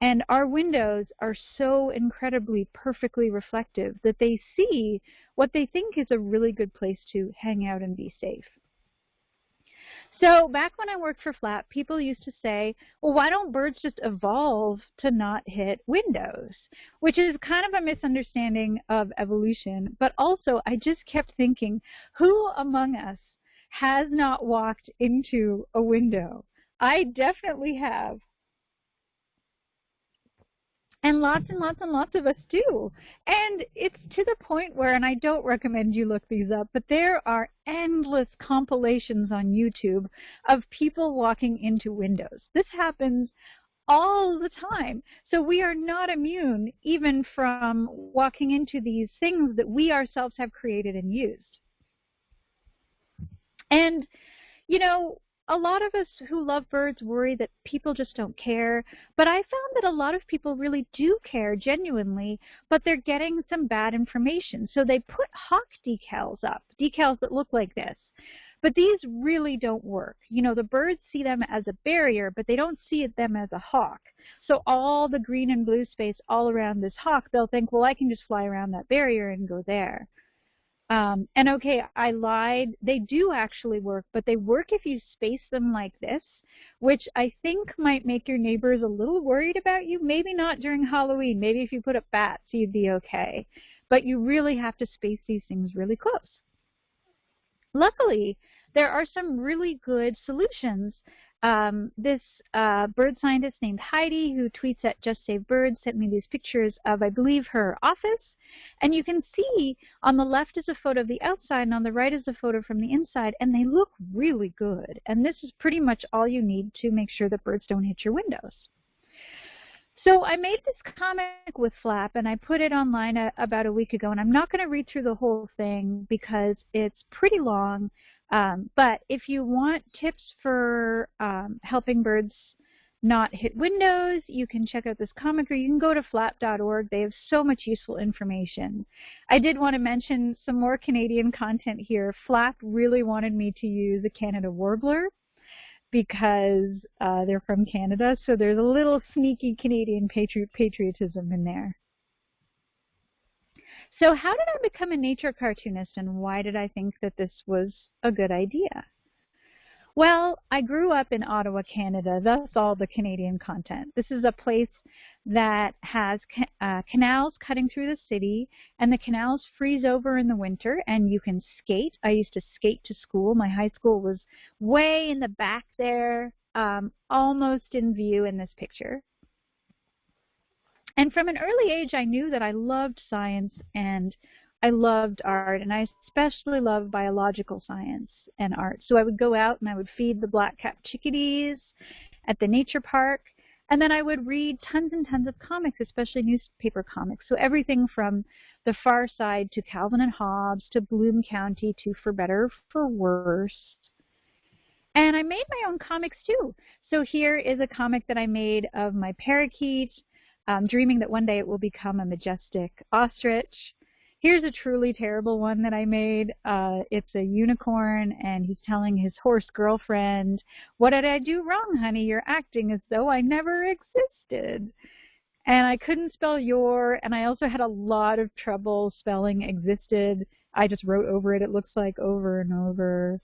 And our windows are so incredibly perfectly reflective that they see what they think is a really good place to hang out and be safe. So back when I worked for FLAP, people used to say, well, why don't birds just evolve to not hit windows? Which is kind of a misunderstanding of evolution. But also, I just kept thinking, who among us has not walked into a window? I definitely have. And lots and lots and lots of us do. And it's to the point where, and I don't recommend you look these up, but there are endless compilations on YouTube of people walking into windows. This happens all the time. So we are not immune even from walking into these things that we ourselves have created and used. And, you know, a lot of us who love birds worry that people just don't care, but I found that a lot of people really do care genuinely, but they're getting some bad information. So they put hawk decals up, decals that look like this. But these really don't work. You know, the birds see them as a barrier, but they don't see them as a hawk. So all the green and blue space all around this hawk, they'll think, well, I can just fly around that barrier and go there. Um, and okay, I lied. They do actually work, but they work if you space them like this, which I think might make your neighbors a little worried about you. Maybe not during Halloween. Maybe if you put up bats, you'd be okay. But you really have to space these things really close. Luckily, there are some really good solutions. Um, this uh, bird scientist named Heidi, who tweets at Just Save Birds, sent me these pictures of, I believe, her office and you can see on the left is a photo of the outside and on the right is a photo from the inside and they look really good. And this is pretty much all you need to make sure that birds don't hit your windows. So I made this comic with Flap and I put it online a, about a week ago and I'm not going to read through the whole thing because it's pretty long. Um, but if you want tips for um, helping birds not hit Windows, you can check out this or you can go to flap.org. They have so much useful information. I did want to mention some more Canadian content here. Flap really wanted me to use a Canada Warbler because uh, they're from Canada, so there's a little sneaky Canadian patri patriotism in there. So how did I become a nature cartoonist and why did I think that this was a good idea? Well, I grew up in Ottawa, Canada, thus all the Canadian content. This is a place that has uh, canals cutting through the city, and the canals freeze over in the winter, and you can skate. I used to skate to school. My high school was way in the back there, um, almost in view in this picture. And from an early age, I knew that I loved science and I loved art, and I especially loved biological science and art. So I would go out and I would feed the black-capped chickadees at the nature park, and then I would read tons and tons of comics, especially newspaper comics. So everything from The Far Side to Calvin and Hobbes to Bloom County to For Better, For Worse. And I made my own comics too. So here is a comic that I made of my parakeet, um, dreaming that one day it will become a majestic ostrich. Here's a truly terrible one that I made. Uh, it's a unicorn, and he's telling his horse girlfriend, What did I do wrong, honey? You're acting as though I never existed. And I couldn't spell your, and I also had a lot of trouble spelling existed. I just wrote over it, it looks like, over and over.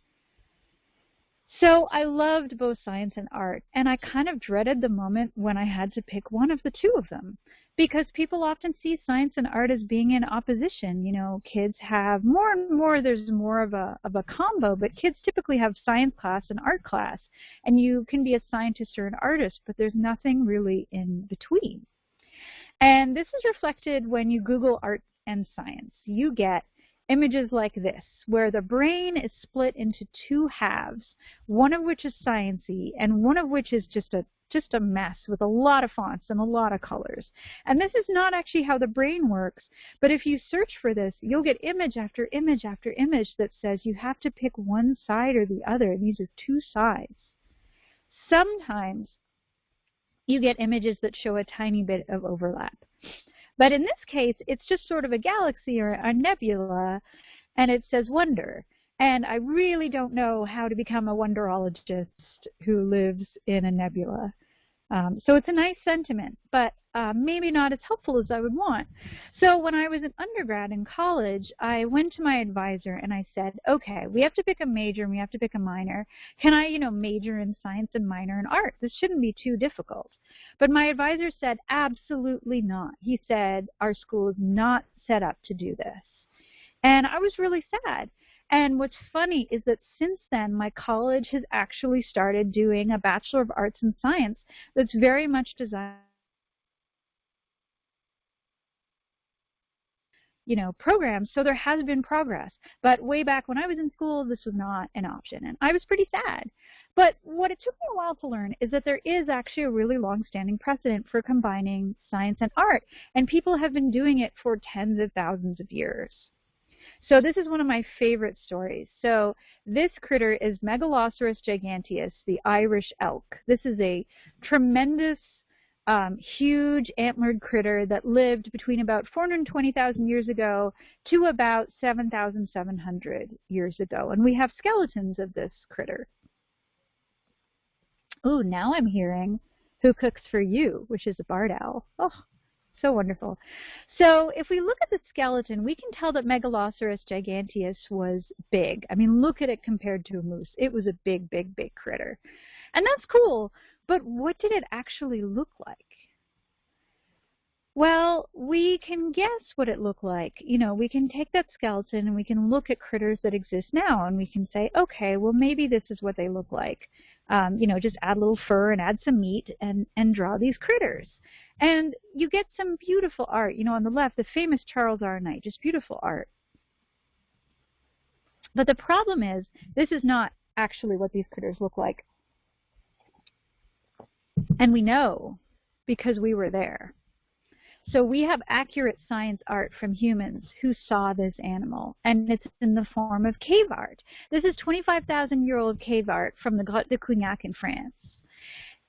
So I loved both science and art, and I kind of dreaded the moment when I had to pick one of the two of them because people often see science and art as being in opposition. You know, kids have more and more, there's more of a, of a combo, but kids typically have science class and art class, and you can be a scientist or an artist, but there's nothing really in between. And this is reflected when you Google art and science. You get images like this, where the brain is split into two halves, one of which is sciency and one of which is just a just a mess with a lot of fonts and a lot of colors. And this is not actually how the brain works, but if you search for this, you'll get image after image after image that says you have to pick one side or the other. These are two sides. Sometimes you get images that show a tiny bit of overlap. But in this case, it's just sort of a galaxy or a nebula, and it says wonder. And I really don't know how to become a wonderologist who lives in a nebula. Um, so it's a nice sentiment, but uh, maybe not as helpful as I would want. So when I was an undergrad in college, I went to my advisor and I said, okay, we have to pick a major and we have to pick a minor. Can I, you know, major in science and minor in art? This shouldn't be too difficult. But my advisor said, absolutely not. He said, our school is not set up to do this. And I was really sad. And what's funny is that since then, my college has actually started doing a Bachelor of Arts in Science that's very much designed you know, programs, so there has been progress. But way back when I was in school, this was not an option, and I was pretty sad. But what it took me a while to learn is that there is actually a really long-standing precedent for combining science and art, and people have been doing it for tens of thousands of years. So this is one of my favorite stories. So this critter is Megaloceros giganteus, the Irish elk. This is a tremendous, um, huge antlered critter that lived between about 420,000 years ago to about 7,700 years ago. And we have skeletons of this critter. Ooh, now I'm hearing Who Cooks for You, which is a barred owl. Oh, so wonderful. So if we look at the skeleton, we can tell that Megaloceros giganteus was big. I mean, look at it compared to a moose. It was a big, big, big critter. And that's cool, but what did it actually look like? Well, we can guess what it looked like. You know, we can take that skeleton and we can look at critters that exist now and we can say, okay, well maybe this is what they look like. Um, you know, just add a little fur and add some meat and, and draw these critters. And you get some beautiful art. You know, on the left, the famous Charles R. Knight, just beautiful art. But the problem is, this is not actually what these critters look like. And we know because we were there. So we have accurate science art from humans who saw this animal, and it's in the form of cave art. This is 25,000 year old cave art from the Grotte de Cougnac in France.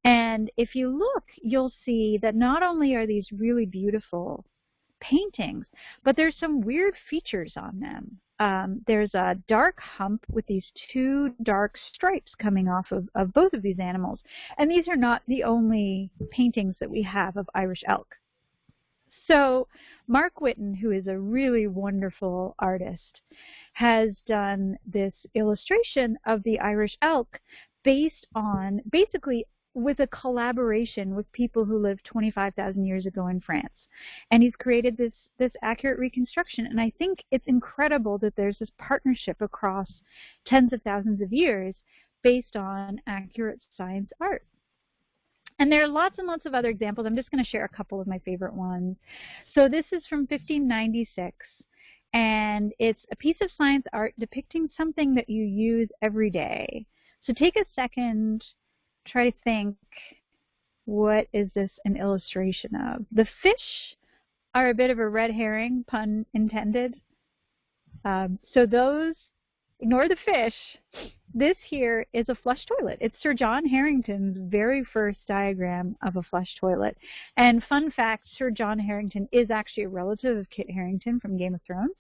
And if you look, you'll see that not only are these really beautiful paintings, but there's some weird features on them. Um, there's a dark hump with these two dark stripes coming off of, of both of these animals. And these are not the only paintings that we have of Irish elk. So Mark Witton, who is a really wonderful artist, has done this illustration of the Irish elk based on basically with a collaboration with people who lived 25,000 years ago in France. And he's created this, this accurate reconstruction. And I think it's incredible that there's this partnership across tens of thousands of years based on accurate science art. And there are lots and lots of other examples. I'm just going to share a couple of my favorite ones. So this is from 1596. And it's a piece of science art depicting something that you use every day. So take a second try to think, what is this an illustration of? The fish are a bit of a red herring, pun intended. Um, so those, ignore the fish. This here is a flush toilet. It's Sir John Harington's very first diagram of a flush toilet. And fun fact, Sir John Harington is actually a relative of Kit Harington from Game of Thrones,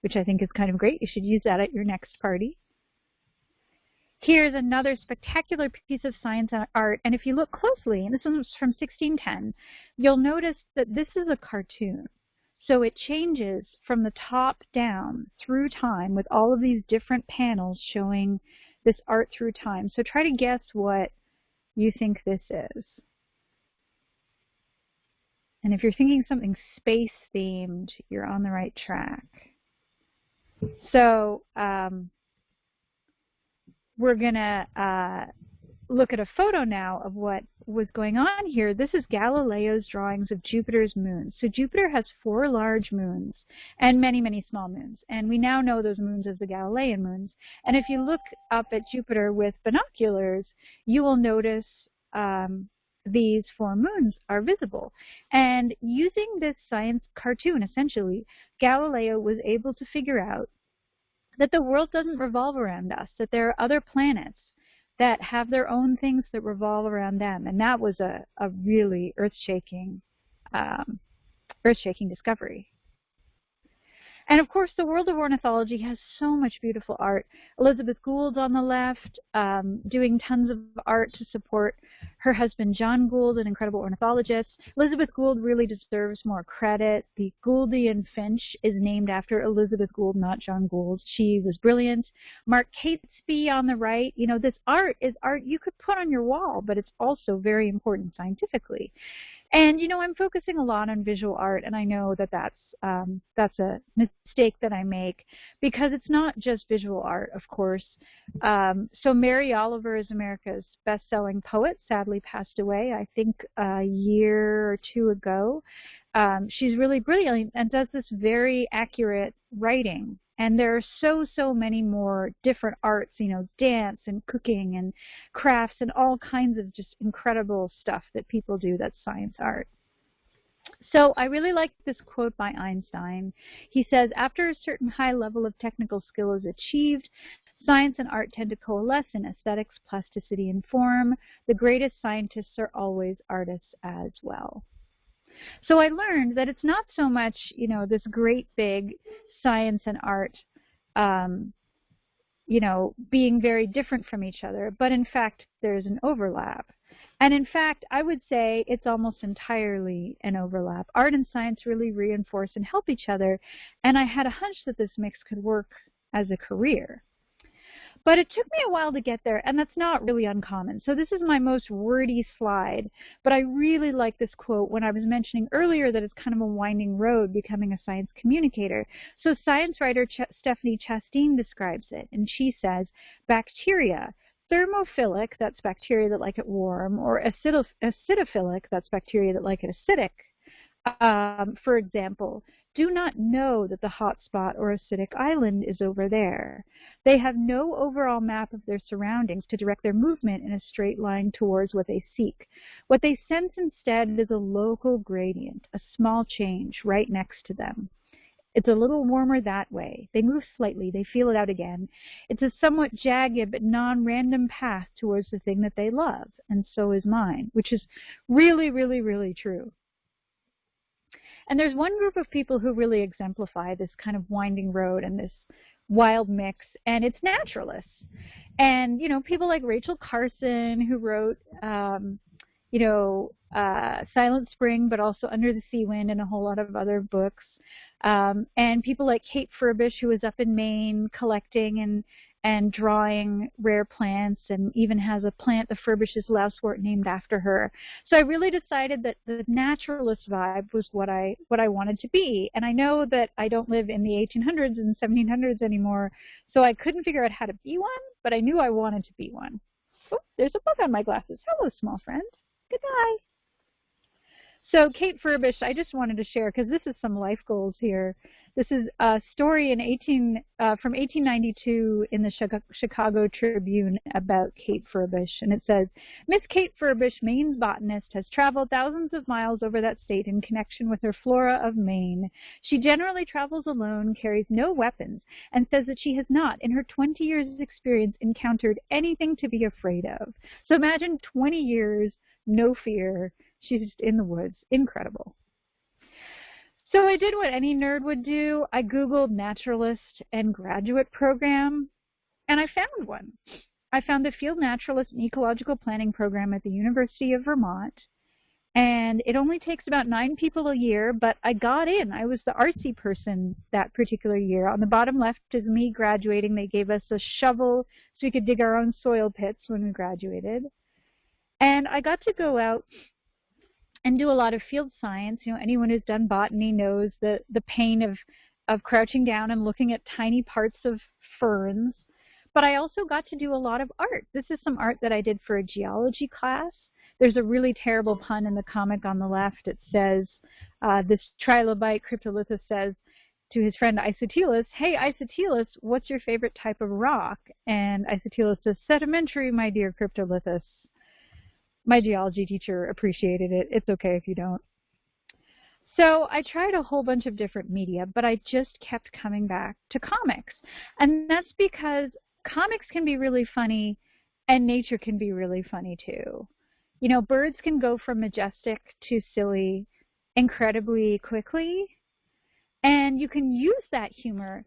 which I think is kind of great. You should use that at your next party. Here's another spectacular piece of science art, and if you look closely, and this one's from 1610, you'll notice that this is a cartoon. So it changes from the top down through time with all of these different panels showing this art through time. So try to guess what you think this is. And if you're thinking something space themed, you're on the right track. So um, we're going to uh, look at a photo now of what was going on here. This is Galileo's drawings of Jupiter's moons. So Jupiter has four large moons and many, many small moons. And we now know those moons as the Galilean moons. And if you look up at Jupiter with binoculars, you will notice um, these four moons are visible. And using this science cartoon, essentially, Galileo was able to figure out that the world doesn't revolve around us, that there are other planets that have their own things that revolve around them. And that was a, a really earth-shaking um, earth-shaking discovery. And of course, the world of ornithology has so much beautiful art. Elizabeth Gould on the left, um, doing tons of art to support her husband John Gould, an incredible ornithologist. Elizabeth Gould really deserves more credit. The Gouldian finch is named after Elizabeth Gould, not John Gould. She was brilliant. Mark Catesby on the right. You know, this art is art you could put on your wall, but it's also very important scientifically. And you know, I'm focusing a lot on visual art, and I know that that's um, that's a mistake that I make because it's not just visual art, of course. Um, so Mary Oliver is America's best-selling poet. Sadly, passed away. I think a year or two ago. Um, she's really brilliant and does this very accurate writing. And there are so, so many more different arts, you know, dance and cooking and crafts and all kinds of just incredible stuff that people do that's science art. So I really like this quote by Einstein. He says, after a certain high level of technical skill is achieved, science and art tend to coalesce in aesthetics, plasticity, and form. The greatest scientists are always artists as well. So I learned that it's not so much, you know, this great big science and art, um, you know, being very different from each other, but in fact, there's an overlap. And in fact, I would say it's almost entirely an overlap. Art and science really reinforce and help each other, and I had a hunch that this mix could work as a career. But it took me a while to get there, and that's not really uncommon. So this is my most wordy slide, but I really like this quote when I was mentioning earlier that it's kind of a winding road becoming a science communicator. So science writer Ch Stephanie Chastain describes it, and she says, bacteria, thermophilic, that's bacteria that like it warm, or acidophilic, that's bacteria that like it acidic, um, for example, do not know that the hot spot or acidic island is over there. They have no overall map of their surroundings to direct their movement in a straight line towards what they seek. What they sense instead is a local gradient, a small change right next to them. It's a little warmer that way. They move slightly, they feel it out again. It's a somewhat jagged but non-random path towards the thing that they love, and so is mine, which is really, really, really true. And there's one group of people who really exemplify this kind of winding road and this wild mix, and it's naturalists. And, you know, people like Rachel Carson, who wrote, um, you know, uh, Silent Spring, but also Under the Sea Wind and a whole lot of other books. Um, and people like Kate Furbish, who was up in Maine collecting and and drawing rare plants and even has a plant, the Furbish's lousewort, named after her. So I really decided that the naturalist vibe was what I what I wanted to be. And I know that I don't live in the 1800s and 1700s anymore, so I couldn't figure out how to be one, but I knew I wanted to be one. Oh, there's a bug on my glasses. Hello, small friend. Goodbye. So Kate Furbish, I just wanted to share because this is some life goals here. This is a story in 18 uh, from 1892 in the Chicago Tribune about Kate Furbish, and it says, Miss Kate Furbish, Maine's botanist, has traveled thousands of miles over that state in connection with her flora of Maine. She generally travels alone, carries no weapons, and says that she has not, in her 20 years' experience, encountered anything to be afraid of. So imagine 20 years, no fear. She's just in the woods. Incredible. So I did what any nerd would do. I Googled naturalist and graduate program, and I found one. I found the Field Naturalist and Ecological Planning program at the University of Vermont. And it only takes about nine people a year, but I got in. I was the artsy person that particular year. On the bottom left is me graduating. They gave us a shovel so we could dig our own soil pits when we graduated. And I got to go out and do a lot of field science. You know, anyone who's done botany knows the, the pain of, of crouching down and looking at tiny parts of ferns. But I also got to do a lot of art. This is some art that I did for a geology class. There's a really terrible pun in the comic on the left. It says, uh, this trilobite cryptolithus says to his friend Isotelus, hey Isotelus, what's your favorite type of rock? And Isotelus says, sedimentary, my dear cryptolithus my geology teacher appreciated it. It's okay if you don't. So I tried a whole bunch of different media, but I just kept coming back to comics. And that's because comics can be really funny and nature can be really funny too. You know, birds can go from majestic to silly incredibly quickly. And you can use that humor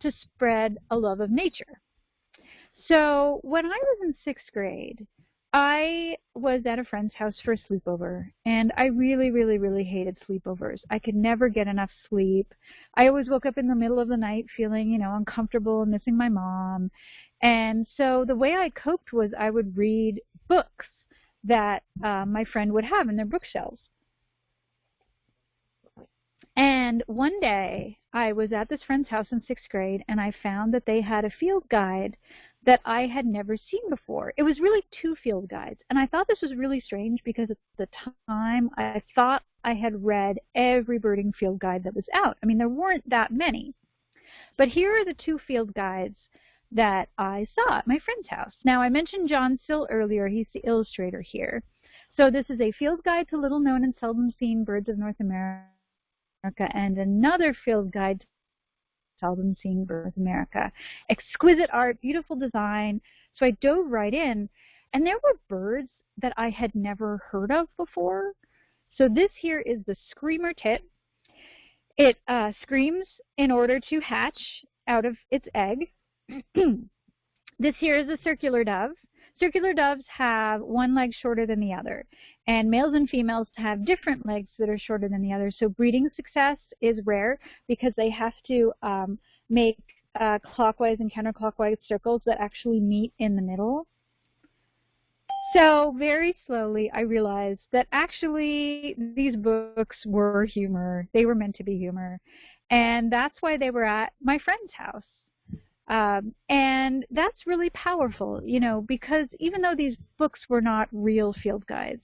to spread a love of nature. So when I was in sixth grade, I was at a friend's house for a sleepover, and I really, really, really hated sleepovers. I could never get enough sleep. I always woke up in the middle of the night feeling, you know, uncomfortable and missing my mom. And so the way I coped was I would read books that uh, my friend would have in their bookshelves. And one day I was at this friend's house in sixth grade and I found that they had a field guide that I had never seen before. It was really two field guides. And I thought this was really strange because at the time I thought I had read every birding field guide that was out. I mean, there weren't that many. But here are the two field guides that I saw at my friend's house. Now, I mentioned John Sill earlier. He's the illustrator here. So this is a field guide to little known and seldom seen birds of North America and another field guide seldom seen birds America. Exquisite art, beautiful design. So I dove right in, and there were birds that I had never heard of before. So this here is the screamer tit. It uh, screams in order to hatch out of its egg. this here is a circular dove. Circular doves have one leg shorter than the other, and males and females have different legs that are shorter than the other. So breeding success is rare because they have to um, make uh, clockwise and counterclockwise circles that actually meet in the middle. So very slowly I realized that actually these books were humor. They were meant to be humor. And that's why they were at my friend's house. Um, and that's really powerful, you know, because even though these books were not real field guides,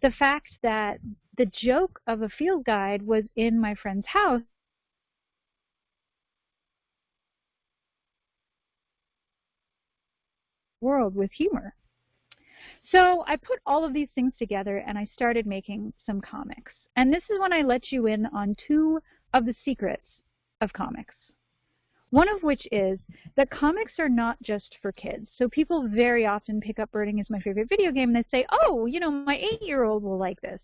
the fact that the joke of a field guide was in my friend's house world with humor. So I put all of these things together and I started making some comics. And this is when I let you in on two of the secrets of comics. One of which is that comics are not just for kids. So people very often pick up Birding as my favorite video game and they say, oh, you know, my eight-year-old will like this.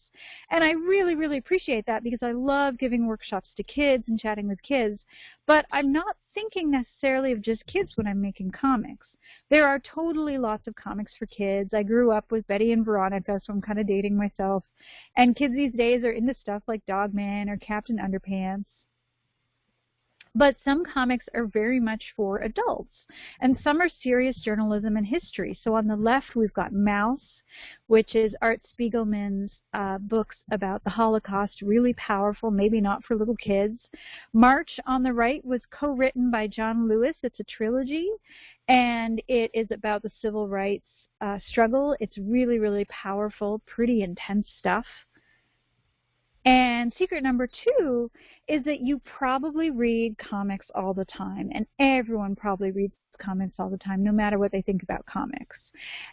And I really, really appreciate that because I love giving workshops to kids and chatting with kids. But I'm not thinking necessarily of just kids when I'm making comics. There are totally lots of comics for kids. I grew up with Betty and Veronica, so I'm kind of dating myself. And kids these days are into stuff like Dogman or Captain Underpants. But some comics are very much for adults, and some are serious journalism and history. So on the left, we've got Maus, which is Art Spiegelman's uh, books about the Holocaust, really powerful, maybe not for little kids. March on the right was co-written by John Lewis. It's a trilogy, and it is about the civil rights uh, struggle. It's really, really powerful, pretty intense stuff. And secret number two is that you probably read comics all the time, and everyone probably reads comics all the time, no matter what they think about comics.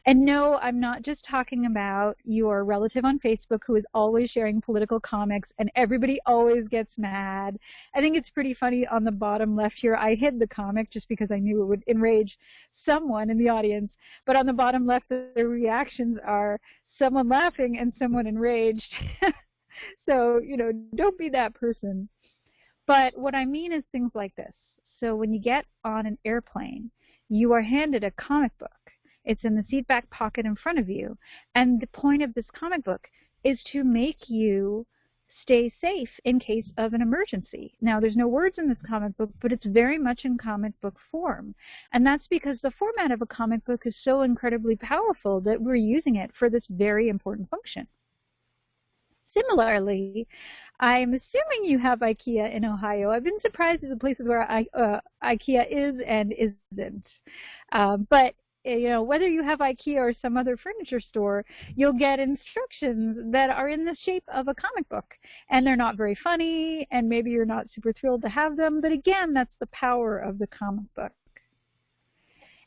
And no, I'm not just talking about your relative on Facebook who is always sharing political comics and everybody always gets mad. I think it's pretty funny on the bottom left here. I hid the comic just because I knew it would enrage someone in the audience. But on the bottom left, the reactions are someone laughing and someone enraged. so, you know, don't be that person. But what I mean is things like this. So when you get on an airplane, you are handed a comic book. It's in the seat back pocket in front of you. And the point of this comic book is to make you stay safe in case of an emergency. Now, there's no words in this comic book, but it's very much in comic book form. And that's because the format of a comic book is so incredibly powerful that we're using it for this very important function. Similarly, I'm assuming you have IKEA in Ohio. I've been surprised at the places where I, uh, IKEA is and isn't. Uh, but eh, you know, whether you have IKEA or some other furniture store, you'll get instructions that are in the shape of a comic book. And they're not very funny, and maybe you're not super thrilled to have them, but again, that's the power of the comic book.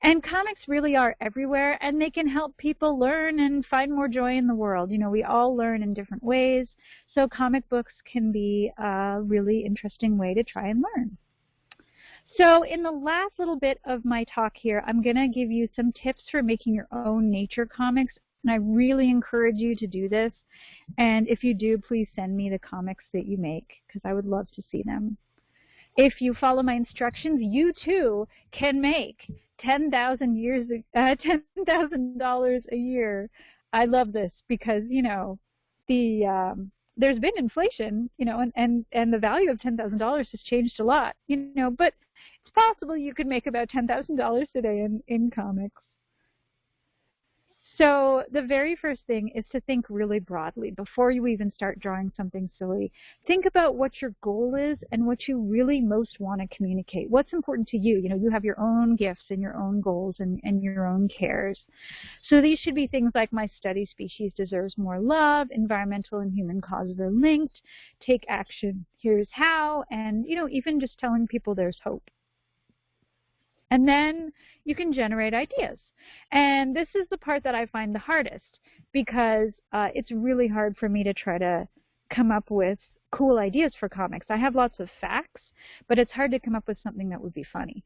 And comics really are everywhere, and they can help people learn and find more joy in the world. You know, we all learn in different ways, so comic books can be a really interesting way to try and learn. So in the last little bit of my talk here, I'm going to give you some tips for making your own nature comics, and I really encourage you to do this. And if you do, please send me the comics that you make, because I would love to see them. if you follow my instructions, you too can make ten thousand years uh, ten thousand dollars a year. I love this because you know the um, there's been inflation, you know, and and and the value of ten thousand dollars has changed a lot, you know, but it's possible you could make about ten thousand dollars today in in comics. So the very first thing is to think really broadly before you even start drawing something silly. Think about what your goal is and what you really most want to communicate. What's important to you? You know, you have your own gifts and your own goals and, and your own cares. So these should be things like my study species deserves more love, environmental and human causes are linked, take action, here's how, and you know, even just telling people there's hope. And then you can generate ideas. And this is the part that I find the hardest because uh, it's really hard for me to try to come up with cool ideas for comics. I have lots of facts, but it's hard to come up with something that would be funny.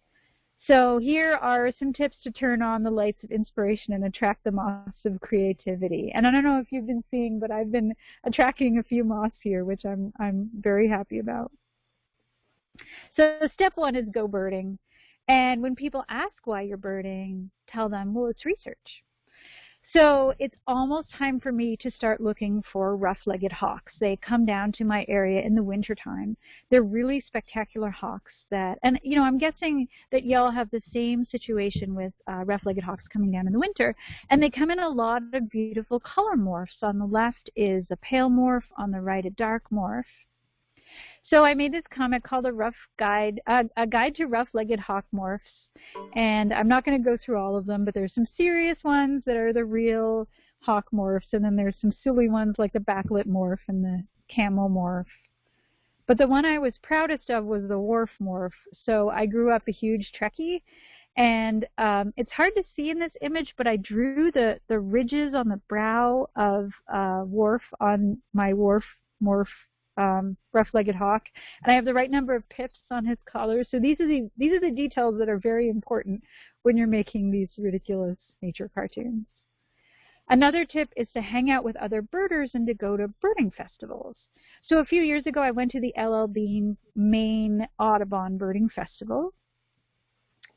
So here are some tips to turn on the lights of inspiration and attract the moths of creativity. And I don't know if you've been seeing, but I've been attracting a few moths here, which I'm I'm very happy about. So step one is go birding. And when people ask why you're birding, tell them, well, it's research. So it's almost time for me to start looking for rough-legged hawks. They come down to my area in the wintertime. They're really spectacular hawks that, and you know, I'm guessing that y'all have the same situation with uh, rough-legged hawks coming down in the winter. And they come in a lot of beautiful color morphs. On the left is a pale morph, on the right a dark morph. So I made this comic called a rough guide, uh, a guide to rough-legged hawk morphs. And I'm not going to go through all of them, but there's some serious ones that are the real hawk morphs, and then there's some silly ones like the backlit morph and the camel morph. But the one I was proudest of was the Worf morph. So I grew up a huge Trekkie, and um, it's hard to see in this image, but I drew the, the ridges on the brow of uh, Worf on my Worf morph um, rough-legged hawk, and I have the right number of pips on his collar. So these are the these are the details that are very important when you're making these ridiculous nature cartoons. Another tip is to hang out with other birders and to go to birding festivals. So a few years ago, I went to the LL Bean Maine Audubon Birding Festival,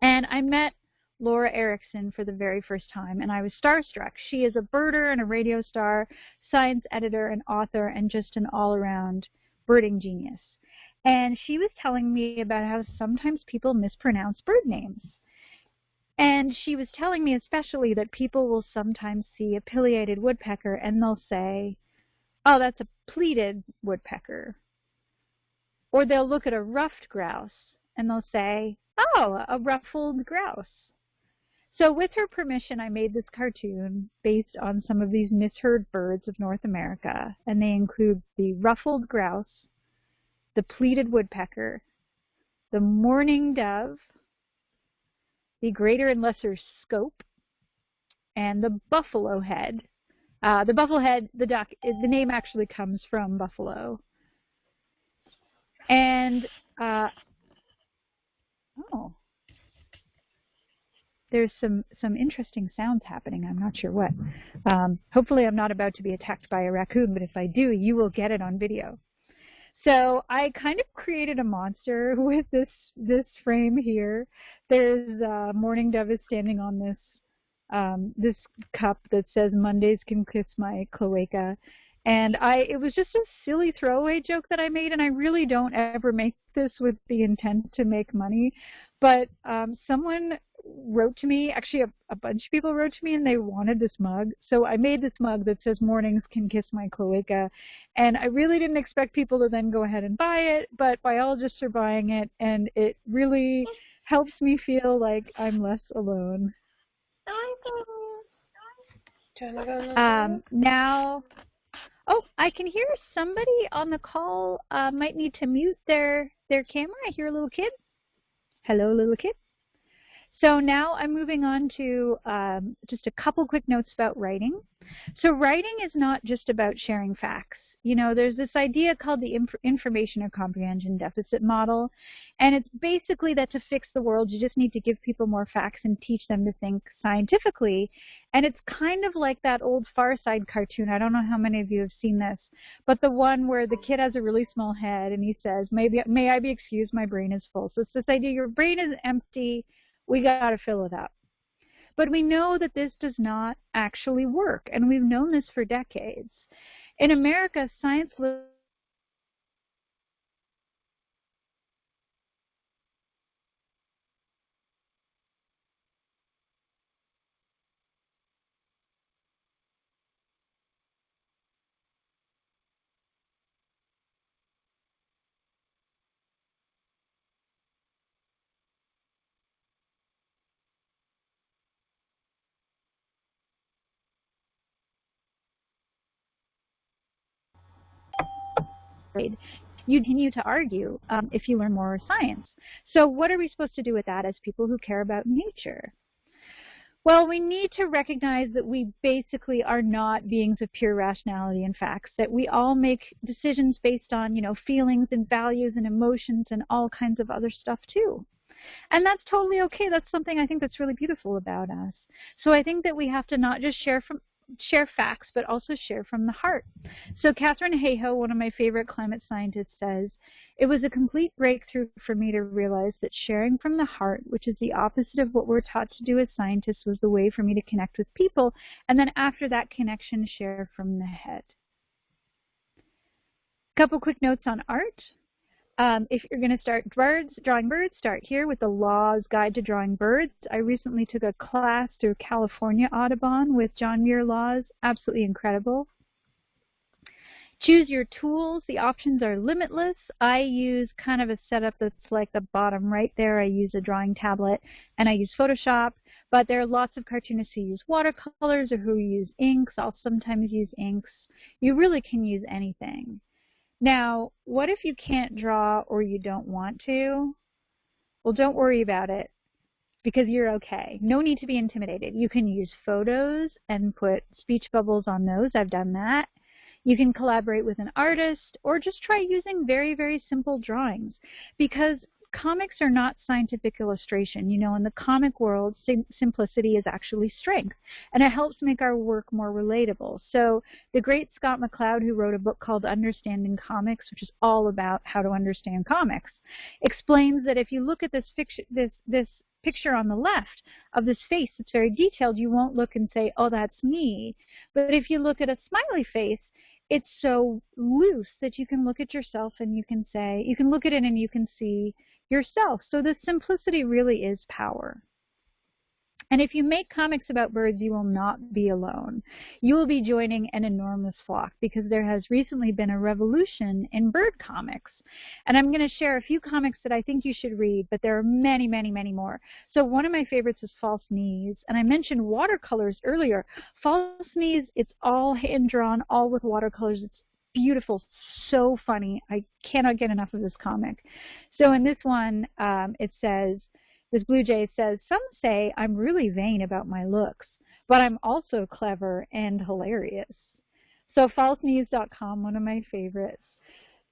and I met Laura Erickson for the very first time, and I was starstruck. She is a birder and a radio star, science editor and author, and just an all-around birding genius. And she was telling me about how sometimes people mispronounce bird names. And she was telling me especially that people will sometimes see a pileated woodpecker and they'll say, oh, that's a pleated woodpecker. Or they'll look at a ruffed grouse and they'll say, oh, a ruffled grouse. So with her permission, I made this cartoon based on some of these misheard birds of North America, and they include the ruffled grouse, the pleated woodpecker, the mourning dove, the greater and lesser scope, and the buffalo head. Uh, the buffalo head, the duck, the name actually comes from buffalo. And, uh, oh, there's some, some interesting sounds happening. I'm not sure what. Um, hopefully I'm not about to be attacked by a raccoon, but if I do, you will get it on video. So I kind of created a monster with this this frame here. There's uh, Morning Dove is standing on this um, this cup that says Mondays can kiss my cloaca. And I it was just a silly throwaway joke that I made and I really don't ever make this with the intent to make money. But um, someone wrote to me, actually a, a, bunch of people wrote to me and they wanted this mug. So I made this mug that says mornings can kiss my cloaca. And I really didn't expect people to then go ahead and buy it, but biologists are buying it and it really helps me feel like I'm less alone. Um, now, oh, I can hear somebody on the call uh, might need to mute their, their camera. I hear a little kid. Hello, little kid. So now I'm moving on to um, just a couple quick notes about writing. So writing is not just about sharing facts. You know, there's this idea called the inf information or comprehension deficit model, and it's basically that to fix the world, you just need to give people more facts and teach them to think scientifically. And it's kind of like that old Far Side cartoon. I don't know how many of you have seen this, but the one where the kid has a really small head and he says, "Maybe, may I be excused? My brain is full." So it's this idea: your brain is empty. We got to fill it up. But we know that this does not actually work, and we've known this for decades. In America, science you continue to argue um, if you learn more science. So what are we supposed to do with that as people who care about nature? Well, we need to recognize that we basically are not beings of pure rationality and facts, that we all make decisions based on, you know, feelings and values and emotions and all kinds of other stuff too. And that's totally okay. That's something I think that's really beautiful about us. So I think that we have to not just share from share facts, but also share from the heart. So Katharine Hayhoe, one of my favorite climate scientists, says, it was a complete breakthrough for me to realize that sharing from the heart, which is the opposite of what we're taught to do as scientists, was the way for me to connect with people, and then after that connection, share from the head. Couple quick notes on art. Um, if you're going to start birds, drawing birds, start here with the Laws Guide to Drawing Birds. I recently took a class through California Audubon with John Muir Laws. Absolutely incredible. Choose your tools. The options are limitless. I use kind of a setup that's like the bottom right there. I use a drawing tablet and I use Photoshop. But there are lots of cartoonists who use watercolors or who use inks. I'll sometimes use inks. You really can use anything. Now, what if you can't draw or you don't want to? Well, don't worry about it because you're okay. No need to be intimidated. You can use photos and put speech bubbles on those. I've done that. You can collaborate with an artist or just try using very, very simple drawings because comics are not scientific illustration. You know, in the comic world, sim simplicity is actually strength, and it helps make our work more relatable. So the great Scott McCloud, who wrote a book called Understanding Comics, which is all about how to understand comics, explains that if you look at this, this, this picture on the left of this face that's very detailed, you won't look and say, oh, that's me. But if you look at a smiley face, it's so loose that you can look at yourself and you can say, you can look at it and you can see yourself. So the simplicity really is power. And if you make comics about birds, you will not be alone. You will be joining an enormous flock because there has recently been a revolution in bird comics. And I'm going to share a few comics that I think you should read, but there are many, many, many more. So one of my favorites is False Knees. And I mentioned watercolors earlier. False Knees, it's all hand-drawn, all with watercolors. It's beautiful, so funny. I cannot get enough of this comic. So in this one, um, it says, this blue jay says, some say I'm really vain about my looks, but I'm also clever and hilarious. So falseknees.com, one of my favorites.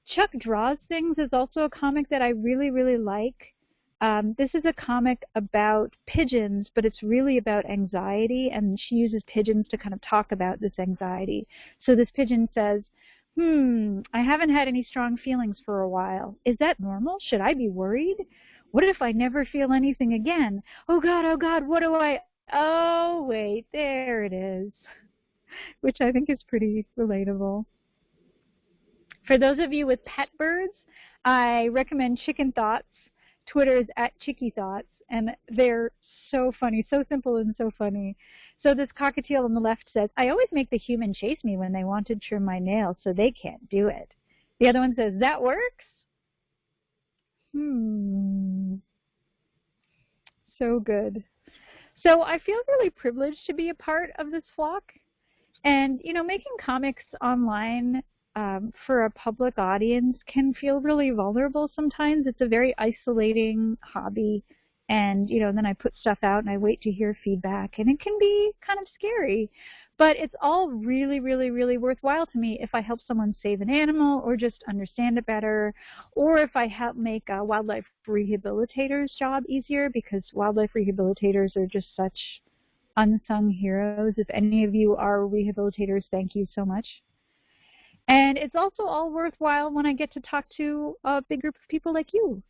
Chuck Draws Things is also a comic that I really, really like. Um, this is a comic about pigeons, but it's really about anxiety, and she uses pigeons to kind of talk about this anxiety. So this pigeon says, hmm, I haven't had any strong feelings for a while. Is that normal? Should I be worried? What if I never feel anything again? Oh God, oh God, what do I, oh wait, there it is. Which I think is pretty relatable. For those of you with pet birds, I recommend Chicken Thoughts. Twitter is at Chicky Thoughts, and they're so funny, so simple and so funny. So this cockatiel on the left says, I always make the human chase me when they want to trim my nails, so they can't do it. The other one says, that works? Hmm. So good. So I feel really privileged to be a part of this flock. And, you know, making comics online um, for a public audience can feel really vulnerable sometimes. It's a very isolating hobby and you know then I put stuff out and I wait to hear feedback and it can be kind of scary But it's all really, really, really worthwhile to me if I help someone save an animal or just understand it better, or if I help make a wildlife rehabilitator's job easier because wildlife rehabilitators are just such unsung heroes. If any of you are rehabilitators, thank you so much. And it's also all worthwhile when I get to talk to a big group of people like you.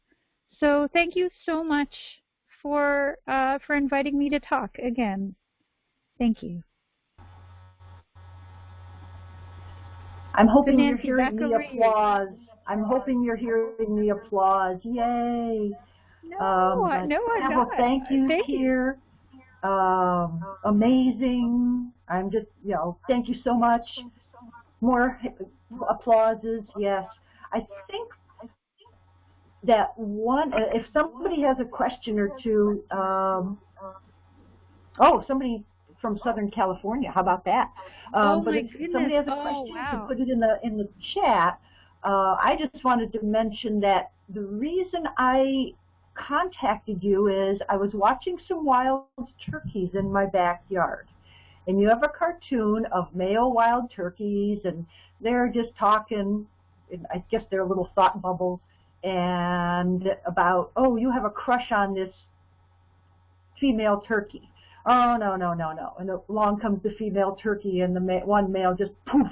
So thank you so much for uh, for inviting me to talk again. Thank you. I'm hoping you're hearing the you. applause. I'm hoping you're hearing the applause. Yay! No, Um, no, I'm not. thank yous Thank you. here. Um, amazing. I'm just, you know, thank you so much. More applauses, yes. I think that one, uh, if somebody has a question or two, um, oh, somebody from Southern California, how about that? Um, Oh but if somebody has a goodness. Oh, question, wow. put it in the in the chat. Uh, I just wanted to mention that the reason I contacted you is I was watching some wild turkeys in my backyard. And you have a cartoon of male wild turkeys, and they're just talking, and I guess they're little thought bubbles, and about, oh, you have a crush on this female turkey. Oh, no, no, no, no. And along comes the female turkey, and the ma one male just poof,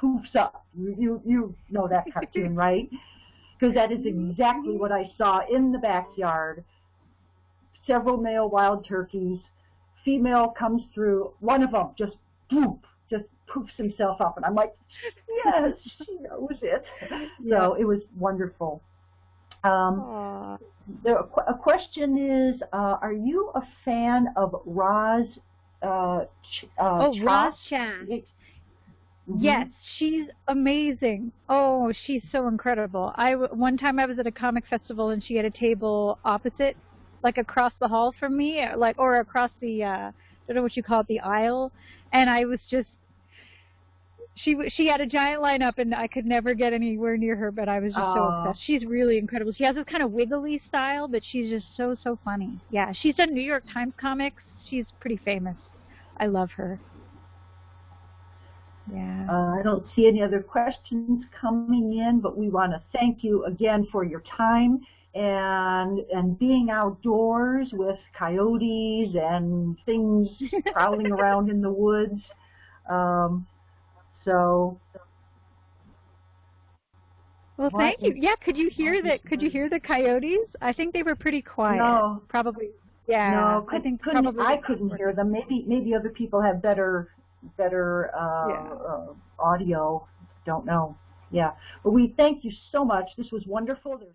poofs up. You, you, you know that cartoon, right? Because that is exactly what I saw in the backyard. Several male wild turkeys. Female comes through. One of them just poof, poofs himself up, and I'm like, yes, she knows it. So it was wonderful. Um, the, a question is, uh, are you a fan of Roz? Uh, Ch- uh, Oh, Chop? Roz Chast. Mhm. Yes, she's amazing. Oh, she's so incredible. I w- one time I was at a comic festival and she had a table opposite, like across the hall from me, uh, like or across the uh, I don't know what you call it, the aisle, and I was just she she had a giant lineup and I could never get anywhere near her, but I was just so obsessed. She's really incredible. She has this kind of wiggly style, but she's just so so funny. Yeah, she's done New York Times comics. She's pretty famous. I love her. Yeah. Uh, I don't see any other questions coming in, but we want to thank you again for your time and and being outdoors with coyotes and things prowling around in the woods. Um, so Well, thank you. Yeah, could you hear the Could you hear the coyotes? I think they were pretty quiet. No. Probably. Yeah. no, I couldn't, think couldn't, probably. I couldn't hear them. Maybe maybe other people have better better uh, Yeah. uh, audio. Don't know. Yeah, but we thank you so much. This was wonderful. There's